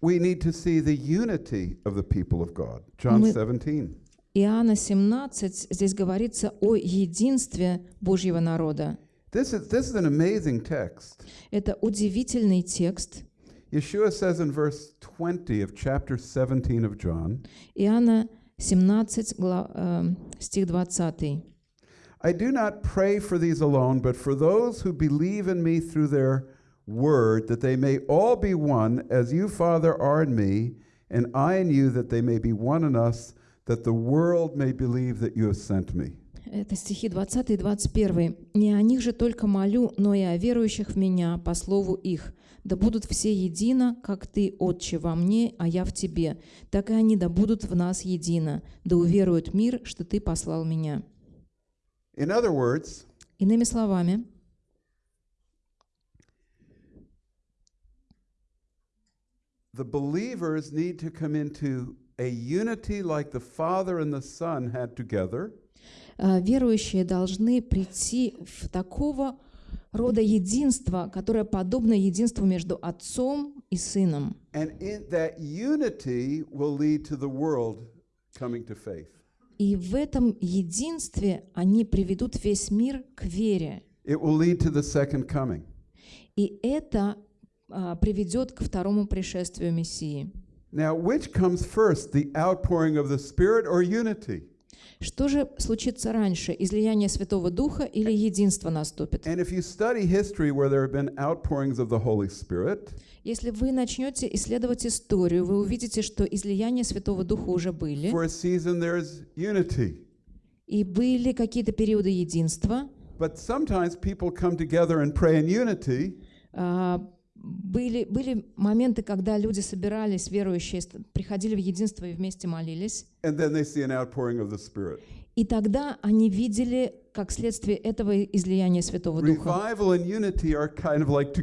we need to see the unity of the people of God. John Мы- 17. Иоанна 17, здесь говорится о единстве Божьего народа. This is, this is an amazing text. Это удивительный текст. Yeshua says in verse 20 of chapter 17 of John, Иоанна 17, гла- э, стих 20. I do not pray for these alone, but for those who believe in me through their word, that they may all be one, as you, Father, are in me, and I in you, that they may be one in us, that the world may believe that you have sent me. Это стихи 20 и 21. «Не о них же только молю, но и о верующих в Меня по слову их. Да будут все едино, как Ты, Отче, во мне, а я в Тебе. Так и они да будут в нас едино. Да уверуют мир, что Ты послал Меня». In other words, Иными словами, the believers need to come into a unity like the Father and the Son had together, э, верующие должны прийти в такого рода единство, которое подобно единству между Отцом и Сыном. and in that unity will lead to the world coming to faith. И в этом единстве они приведут весь мир к вере. It will lead to the second coming. И это а, приведет к второму пришествию Мессии. Now, which comes first, the outpouring of the Spirit or unity? Что же случится раньше, излияние Святого Духа или единство наступит? Если вы начнете исследовать историю, вы увидите, что излияния Святого Духа уже были, и были какие-то периоды единства, But sometimes people come together and pray in unity, а, были, были моменты, когда люди собирались, верующие, приходили в единство и вместе молились, and then they see an outpouring of the Spirit. и тогда они видели, как следствие этого излияния Святого Духа. Kind of like.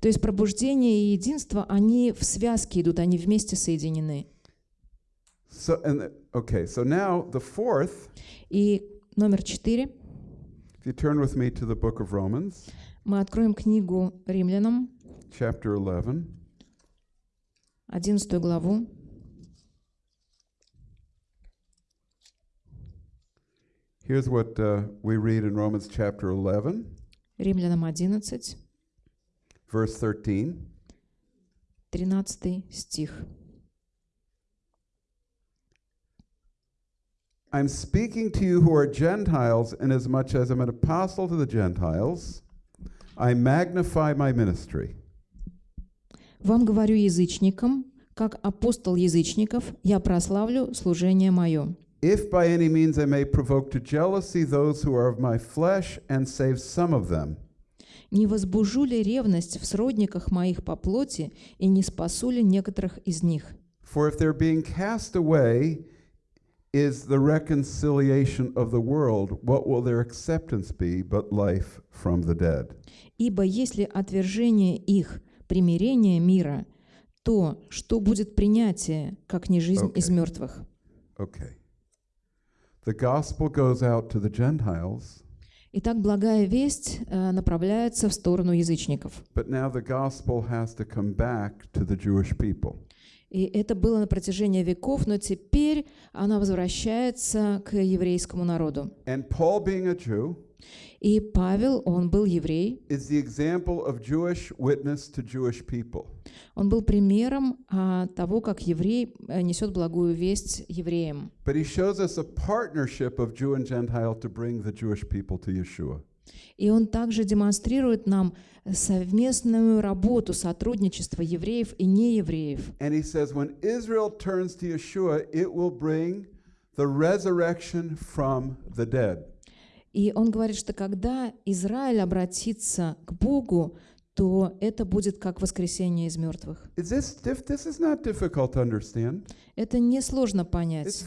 То есть пробуждение и единство, они в связке идут, они вместе соединены. So, and the- okay, so now the fourth, И номер четыре. if you turn with me to the book of Romans, Мы откроем книгу Римлянам, chapter 11. 11 главу. Here's what uh, we read in Romans chapter 11, Римлянам 11, verse 13. 13 стих. I'm speaking to you who are Gentiles, inasmuch as I'm an apostle to the Gentiles. I magnify my ministry. «Вам говорю язычникам, как апостол язычников, я прославлю служение мое. If by any means I may provoke to jealousy those who are of my flesh and save some of them. Не возбужу ли ревность в сродниках моих по плоти и не спасу ли некоторых из них? For if their being cast away is the reconciliation of the world, what will their acceptance be but life from the dead? Ибо если отвержение их примирение мира, то что будет принятие, как не жизнь из Окей. мертвых? Okay. The gospel goes out to the Gentiles, Итак, благая весть э, направляется в сторону язычников. but now the gospel has to come back to the Jewish people. И это было на протяжении веков, но теперь она возвращается к еврейскому народу. And Paul, being a Jew, И Павел, он был еврей, is the example of Jewish witness to Jewish people. он был примером а, того, как еврей э, несет благую весть евреям. But he shows us a partnership of Jew and Gentile to bring the Jewish people to Yeshua. И он также демонстрирует нам совместную работу, сотрудничество евреев и неевреев. And he says, when Israel turns to Yeshua, it will bring the resurrection from the dead. И он говорит, что когда Израиль обратится к Богу, то это будет как воскресение из мертвых. This, this. Это несложно понять.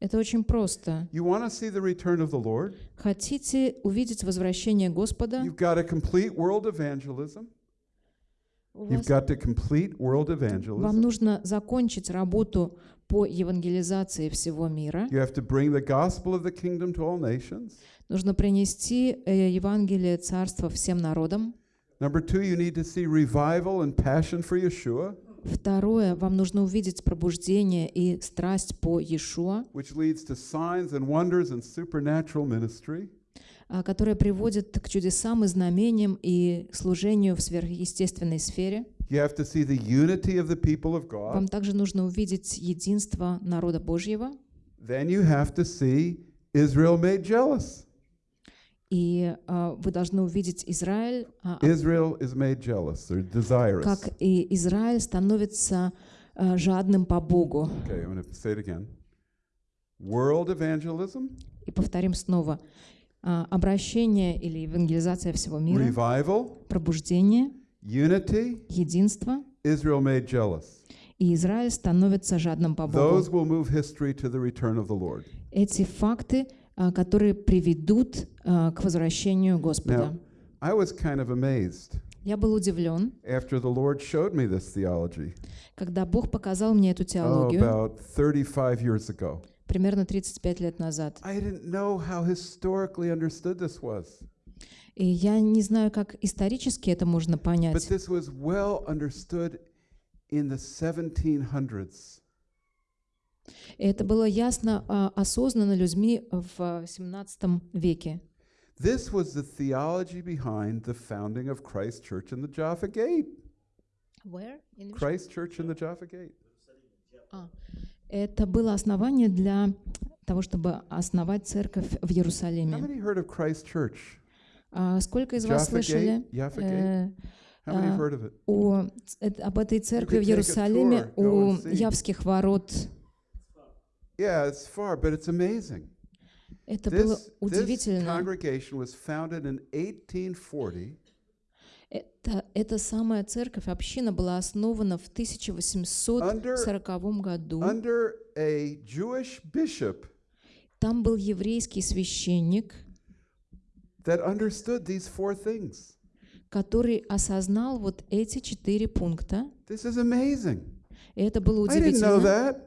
Это очень просто. You want to see the return of the Lord? Хотите увидеть возвращение Господа? You've got to complete world evangelism. You've got to complete world Вам evangelism. нужно закончить работу по евангелизации всего мира. You have to bring the gospel of the kingdom to all nations. Нужно принести э, Евангелие Царства всем народам. Number two, you need to see revival and passion for Yeshua, Второе, вам нужно увидеть пробуждение и страсть по Иешуа, а, которое приводит к чудесам и знамениям и служению в сверхъестественной сфере. You have to see the unity of the people of God. Вам также нужно увидеть единство народа Божьего. Then you have to see Israel made jealous. И а, вы должны увидеть Израиль, а, Israel is made jealous or desirous. как и Израиль становится а, жадным по Богу. Okay, I'm going to say it again. World evangelism, И повторим снова. А, Обращение или евангелизация всего мира, revival, пробуждение, unity, единство, Israel made jealous. и Израиль становится жадным по Богу. Those will move history to the return of the Lord. Эти факты, а, которые приведут а, к возвращению Господа. Now, I was kind of amazed Я был удивлен, after the Lord showed me this theology когда Бог показал мне эту oh, теологию about 35 years ago. примерно 35 лет назад. I didn't know how historically understood this was, И я не знаю, как исторически это можно but понять, this was well understood in the 1700s. И это было ясно а, осознанно людьми в 17 веке. This was the theology behind the founding of Christ Church in the Jaffa Gate. Christ Church in the Jaffa Gate. Это было основание для того, чтобы основать церковь в How Иерусалиме. many heard of Christ Church? А сколько из вас слышали э, а, о, об этой церкви в Иерусалиме, у. Явских ворот? Yeah, it's far, but it's amazing. Это было This, удивительно. congregation was founded in 1840 Это, эта самая церковь, община была основана в 1840 году. under a Jewish bishop Там был еврейский священник, that understood these four things. который осознал вот эти четыре пункта. This is amazing. И это было I didn't know удивительно. that.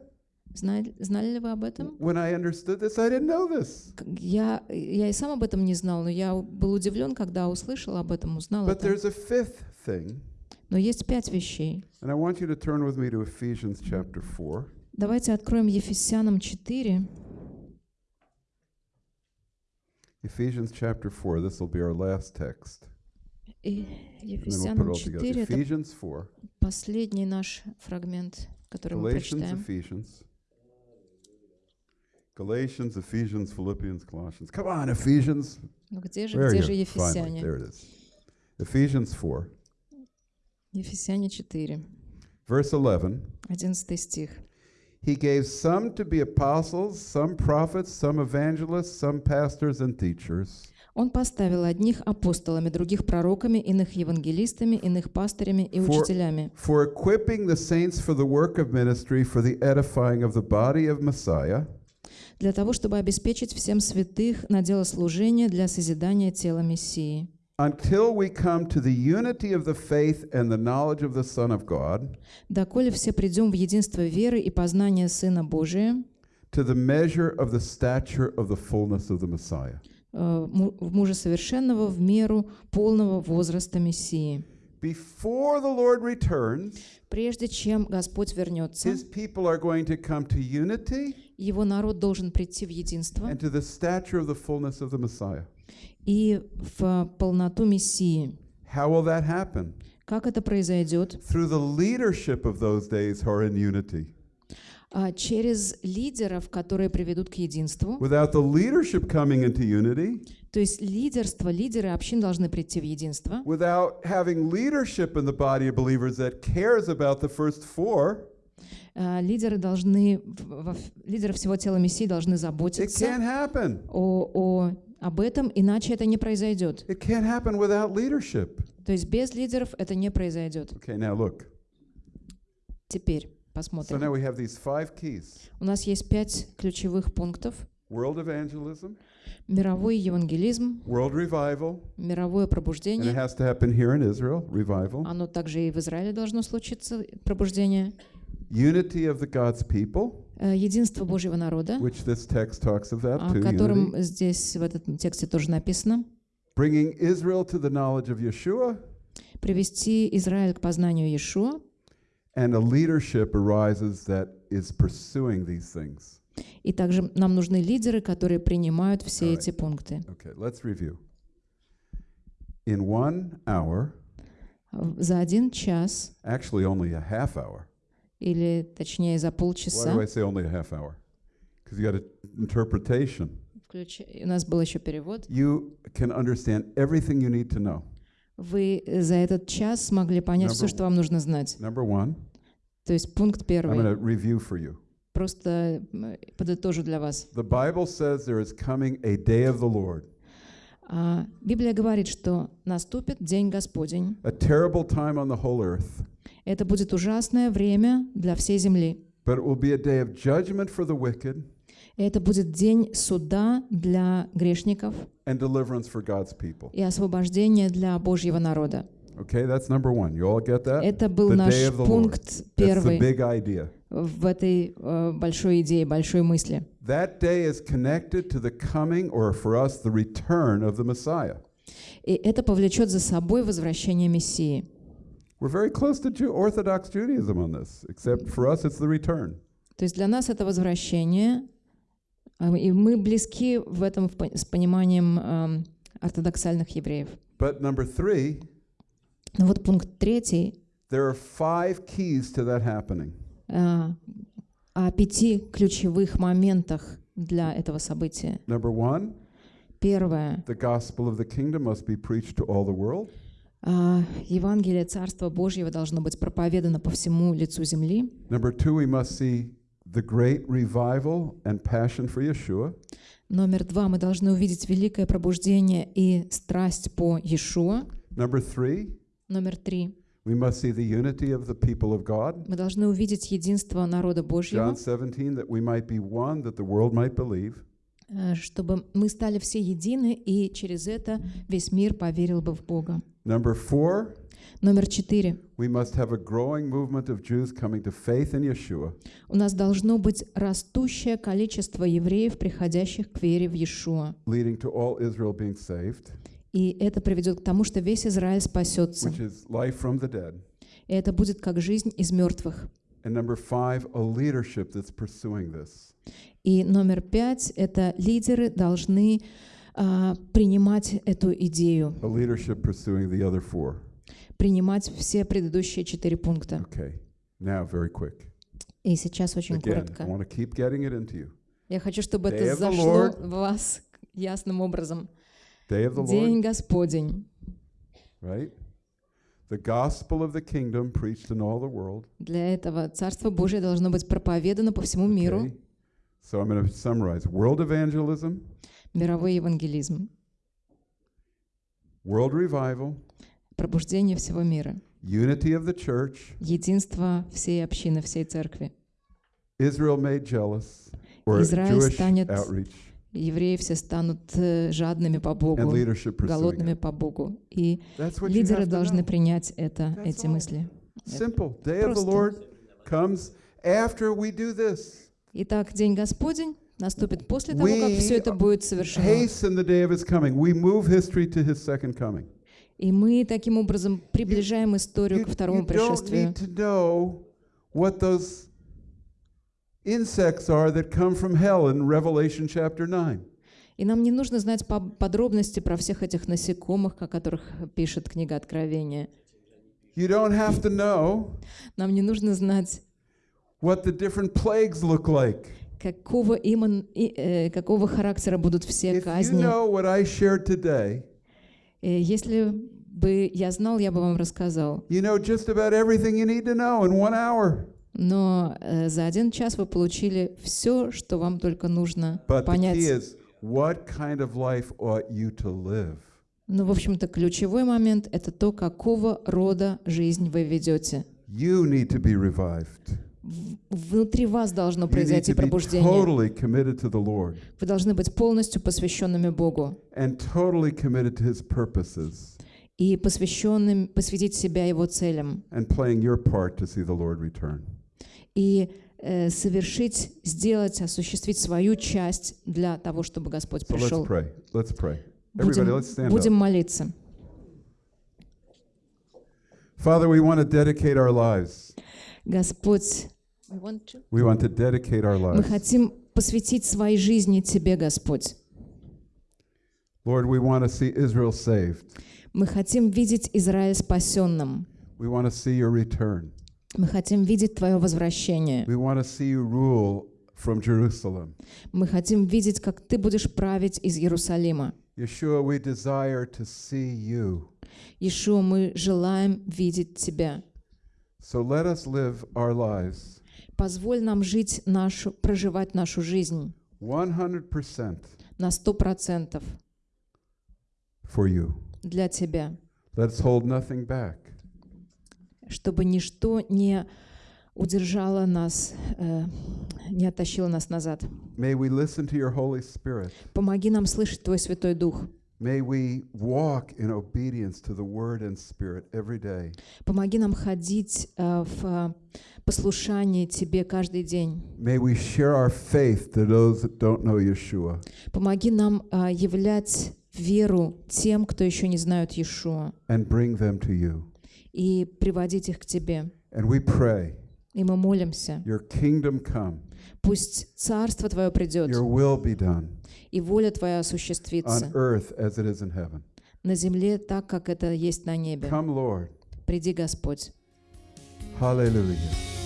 Знали, знали ли вы об этом? When I understood this, I didn't know this. Я, я и сам об этом не знал, но я был удивлен, когда услышал об этом, узнал But это. there's a fifth thing, Но есть пять вещей. and I want you to turn with me to Ephesians chapter 4. Давайте откроем Ефесянам 4. Ephesians chapter 4. This will be our last text. И And then we'll put it Ефесянам all together. 4 — это Ephesians 4. последний наш фрагмент, который мы Galatians, прочитаем. Ephesians. Galatians, Ephesians, Philippians, Colossians. Come on, Ephesians. Ну где же, Where are где you? же Finally, Ефесяне? there it is. Ephesians 4, Ефесяне 4, verse 11. 11 стих. He gave some to be apostles, some prophets, some evangelists, some pastors and teachers, Он поставил одних апостолами, других пророками, иных евангелистами, иных пастырями и For- учителями, for equipping the saints for the work of ministry, for the edifying of the body of Messiah, для того, чтобы обеспечить всем святых на дело служения для созидания тела Мессии, until we come to the unity of the faith and the knowledge of the Son of God, доколе все придем в единство веры и познания Сына Божия, to the measure of the stature of the fullness of the Messiah. э, му- в мужа совершенного в меру полного возраста Мессии. before the Lord returns, Прежде чем Господь вернется, his people are going to come to unity его народ должен прийти в единство and to the stature of the fullness of the Messiah. И в полноту Мессии. How will that happen? Как это произойдет? Through the leadership of those days who are in unity. А, Через лидеров, которые приведут к единству. Without the leadership coming into unity, То есть лидерство, лидеры общин должны прийти в единство. without having leadership in the body of believers that cares about the first four, А, Лидеры должны, лидеры всего тела Мессии должны заботиться о, о- об этом, иначе это не произойдет. It can't happen without leadership. То есть без лидеров это не произойдет. Okay, now look. Теперь So посмотрим. now we have these five keys У нас есть пять ключевых пунктов. world evangelism, Мировой евангелизм, world revival, мировое and it пробуждение. has to happen here in Israel, revival, Оно также и в Израиле должно случиться, пробуждение. unity of the God's people, Единство Божьего народа, which this text talks about о too, котором unity. здесь в этом тексте тоже написано. bringing Israel to the knowledge of Yeshua, Привести Израиль к познанию Иешуа. and a leadership arises that is pursuing these things. И также нам нужны лидеры, которые принимают все Alright. эти пункты. Okay, let's review. In one hour, За один час, actually only a half hour. Или точнее за полчаса, включ- у нас был еще перевод, You can understand everything you need to know. вы за этот час смогли понять все, Number что вам нужно знать. Number one, То есть пункт I'm going первый. to review for you. Просто подытожу для вас. The Bible says there is coming a day of the Lord, А, Библия говорит, что наступит день Господень. a terrible time on the whole earth. Это будет ужасное время для всей земли. But it will be a day of judgment for the wicked это будет день суда для грешников and deliverance for God's people. и освобождения для Божьего народа. Okay, that's number one. You all get that? Это был The наш пункт That's the первый big idea. в этой э, большой идее, большой мысли. That day is connected to the coming, or for us, the return of the Messiah. И это повлечет за собой возвращение Мессии. We're very close to Jew- Orthodox Judaism on this, except for us, it's the return. То есть для нас это возвращение, а, и мы близки в этом в по- с пониманием эм, ортодоксальных евреев. But number three, Но вот пункт третий there are five keys to that happening. э, о пяти ключевых моментах для этого события. Number one, Первое. the gospel of the kingdom must be preached to all the world. А, Евангелие Царства Божьего должно быть проповедано по всему лицу земли. Number two, we must see the great revival and passion for Yeshua. Номер два. Мы должны увидеть великое пробуждение и страсть по Иешуа. Number three, Номер три. we must see the unity of the people of God. Мы должны увидеть единство народа Божьего, John 17, that we might be one, that the world might believe. Э, чтобы мы стали все едины, и через это весь мир поверил бы в Бога. Number four, Номер четыре. we must have a growing movement of Jews coming to faith in Yeshua. У нас должно быть растущее количество евреев, приходящих к вере в Иешуа. leading to all Israel being saved, И это приведет к тому, что весь Израиль спасется. which is life from the dead. И это будет как жизнь из мертвых. And number five, a leadership that's pursuing this. И номер пять — это лидеры должны а, принимать эту идею, A leadership pursuing the other four. принимать все предыдущие четыре пункта. Okay, now very quick. И сейчас очень Again, I коротко. want to keep getting it into you. Я хочу, чтобы Day это the зашло Lord. в вас ясным образом. Day of the Lord, День Господень. right? The gospel of the kingdom preached in all the world. Для этого Царство Божие должно быть проповедано по всему миру. Okay? So I'm going to summarize world evangelism, Мировой евангелизм. world revival, Пробуждение всего мира. unity of the church, Единство всей общины, всей церкви. Israel made jealous, or Израиль Jewish станет outreach, Евреи все станут э, жадными по and Богу, голодными по Богу. И лидеры должны принять это, That's эти all. мысли. Simple. Day of the. Lord comes after we do this. Итак, День Господень наступит после того, как все это будет совершено. И мы таким образом приближаем историю ко второму пришествию. need to know what those insects are that come from hell in Revelation chapter 9. И нам не нужно знать по- подробности про всех этих насекомых, о которых пишет книга Откровения. You don't have to know Нам не нужно знать, what the different plagues look like. какого, иман- и, э, какого характера будут все If you казни. know what I shared today, Э, Если бы я знал, я бы вам рассказал. you know just about everything you need to know in one hour. Но э, за один час вы получили все, что вам только нужно But the понять. key is what kind of life ought you to live? Ну, в общем-то, ключевой момент — это то, какого рода жизнь вы ведете. You need to be revived. Внутри вас должно произойти пробуждение. totally Вы должны быть полностью посвященными Богу totally и посвященным, посвятить себя Его целям и э, совершить, сделать, осуществить свою часть для того, чтобы Господь So let's пришел. pray. Let's pray. Будем, let's stand будем up. молиться. Father, we want to dedicate our lives. Господь, We want to dedicate our мы lives. хотим посвятить свои жизни Тебе, Господь. Lord, we want to see Israel saved. Мы хотим видеть Израиль спасенным. We want to see your return. Мы хотим видеть Твое возвращение. We want to see you rule from Jerusalem. Мы хотим видеть, как Ты будешь править из Иерусалима. Yeshua, we desire to see you. Иешуа, мы желаем видеть Тебя. So let us live our lives Позволь нам жить нашу, проживать нашу жизнь 100% на сто процентов for you. для Тебя, Let's hold nothing back. чтобы ничто не удержало нас, э, не оттащило нас назад. May we listen to your Holy Spirit. Помоги нам слышать Твой Святой Дух. May we walk in obedience to the Word and Spirit every day. Помоги нам ходить э, в э, послушании Тебе каждый день. May we share our faith to those that don't know Yeshua. Помоги нам э, являть веру тем, кто еще не знают Иешуа, and bring them to you. и приводить их к Тебе. And we pray, И мы молимся, your kingdom come, пусть Царство Твое придет, your will be done и воля Твоя on осуществится earth as it is in heaven. на земле так, как это есть на небе. Come, Lord. Приди, Господь. Hallelujah.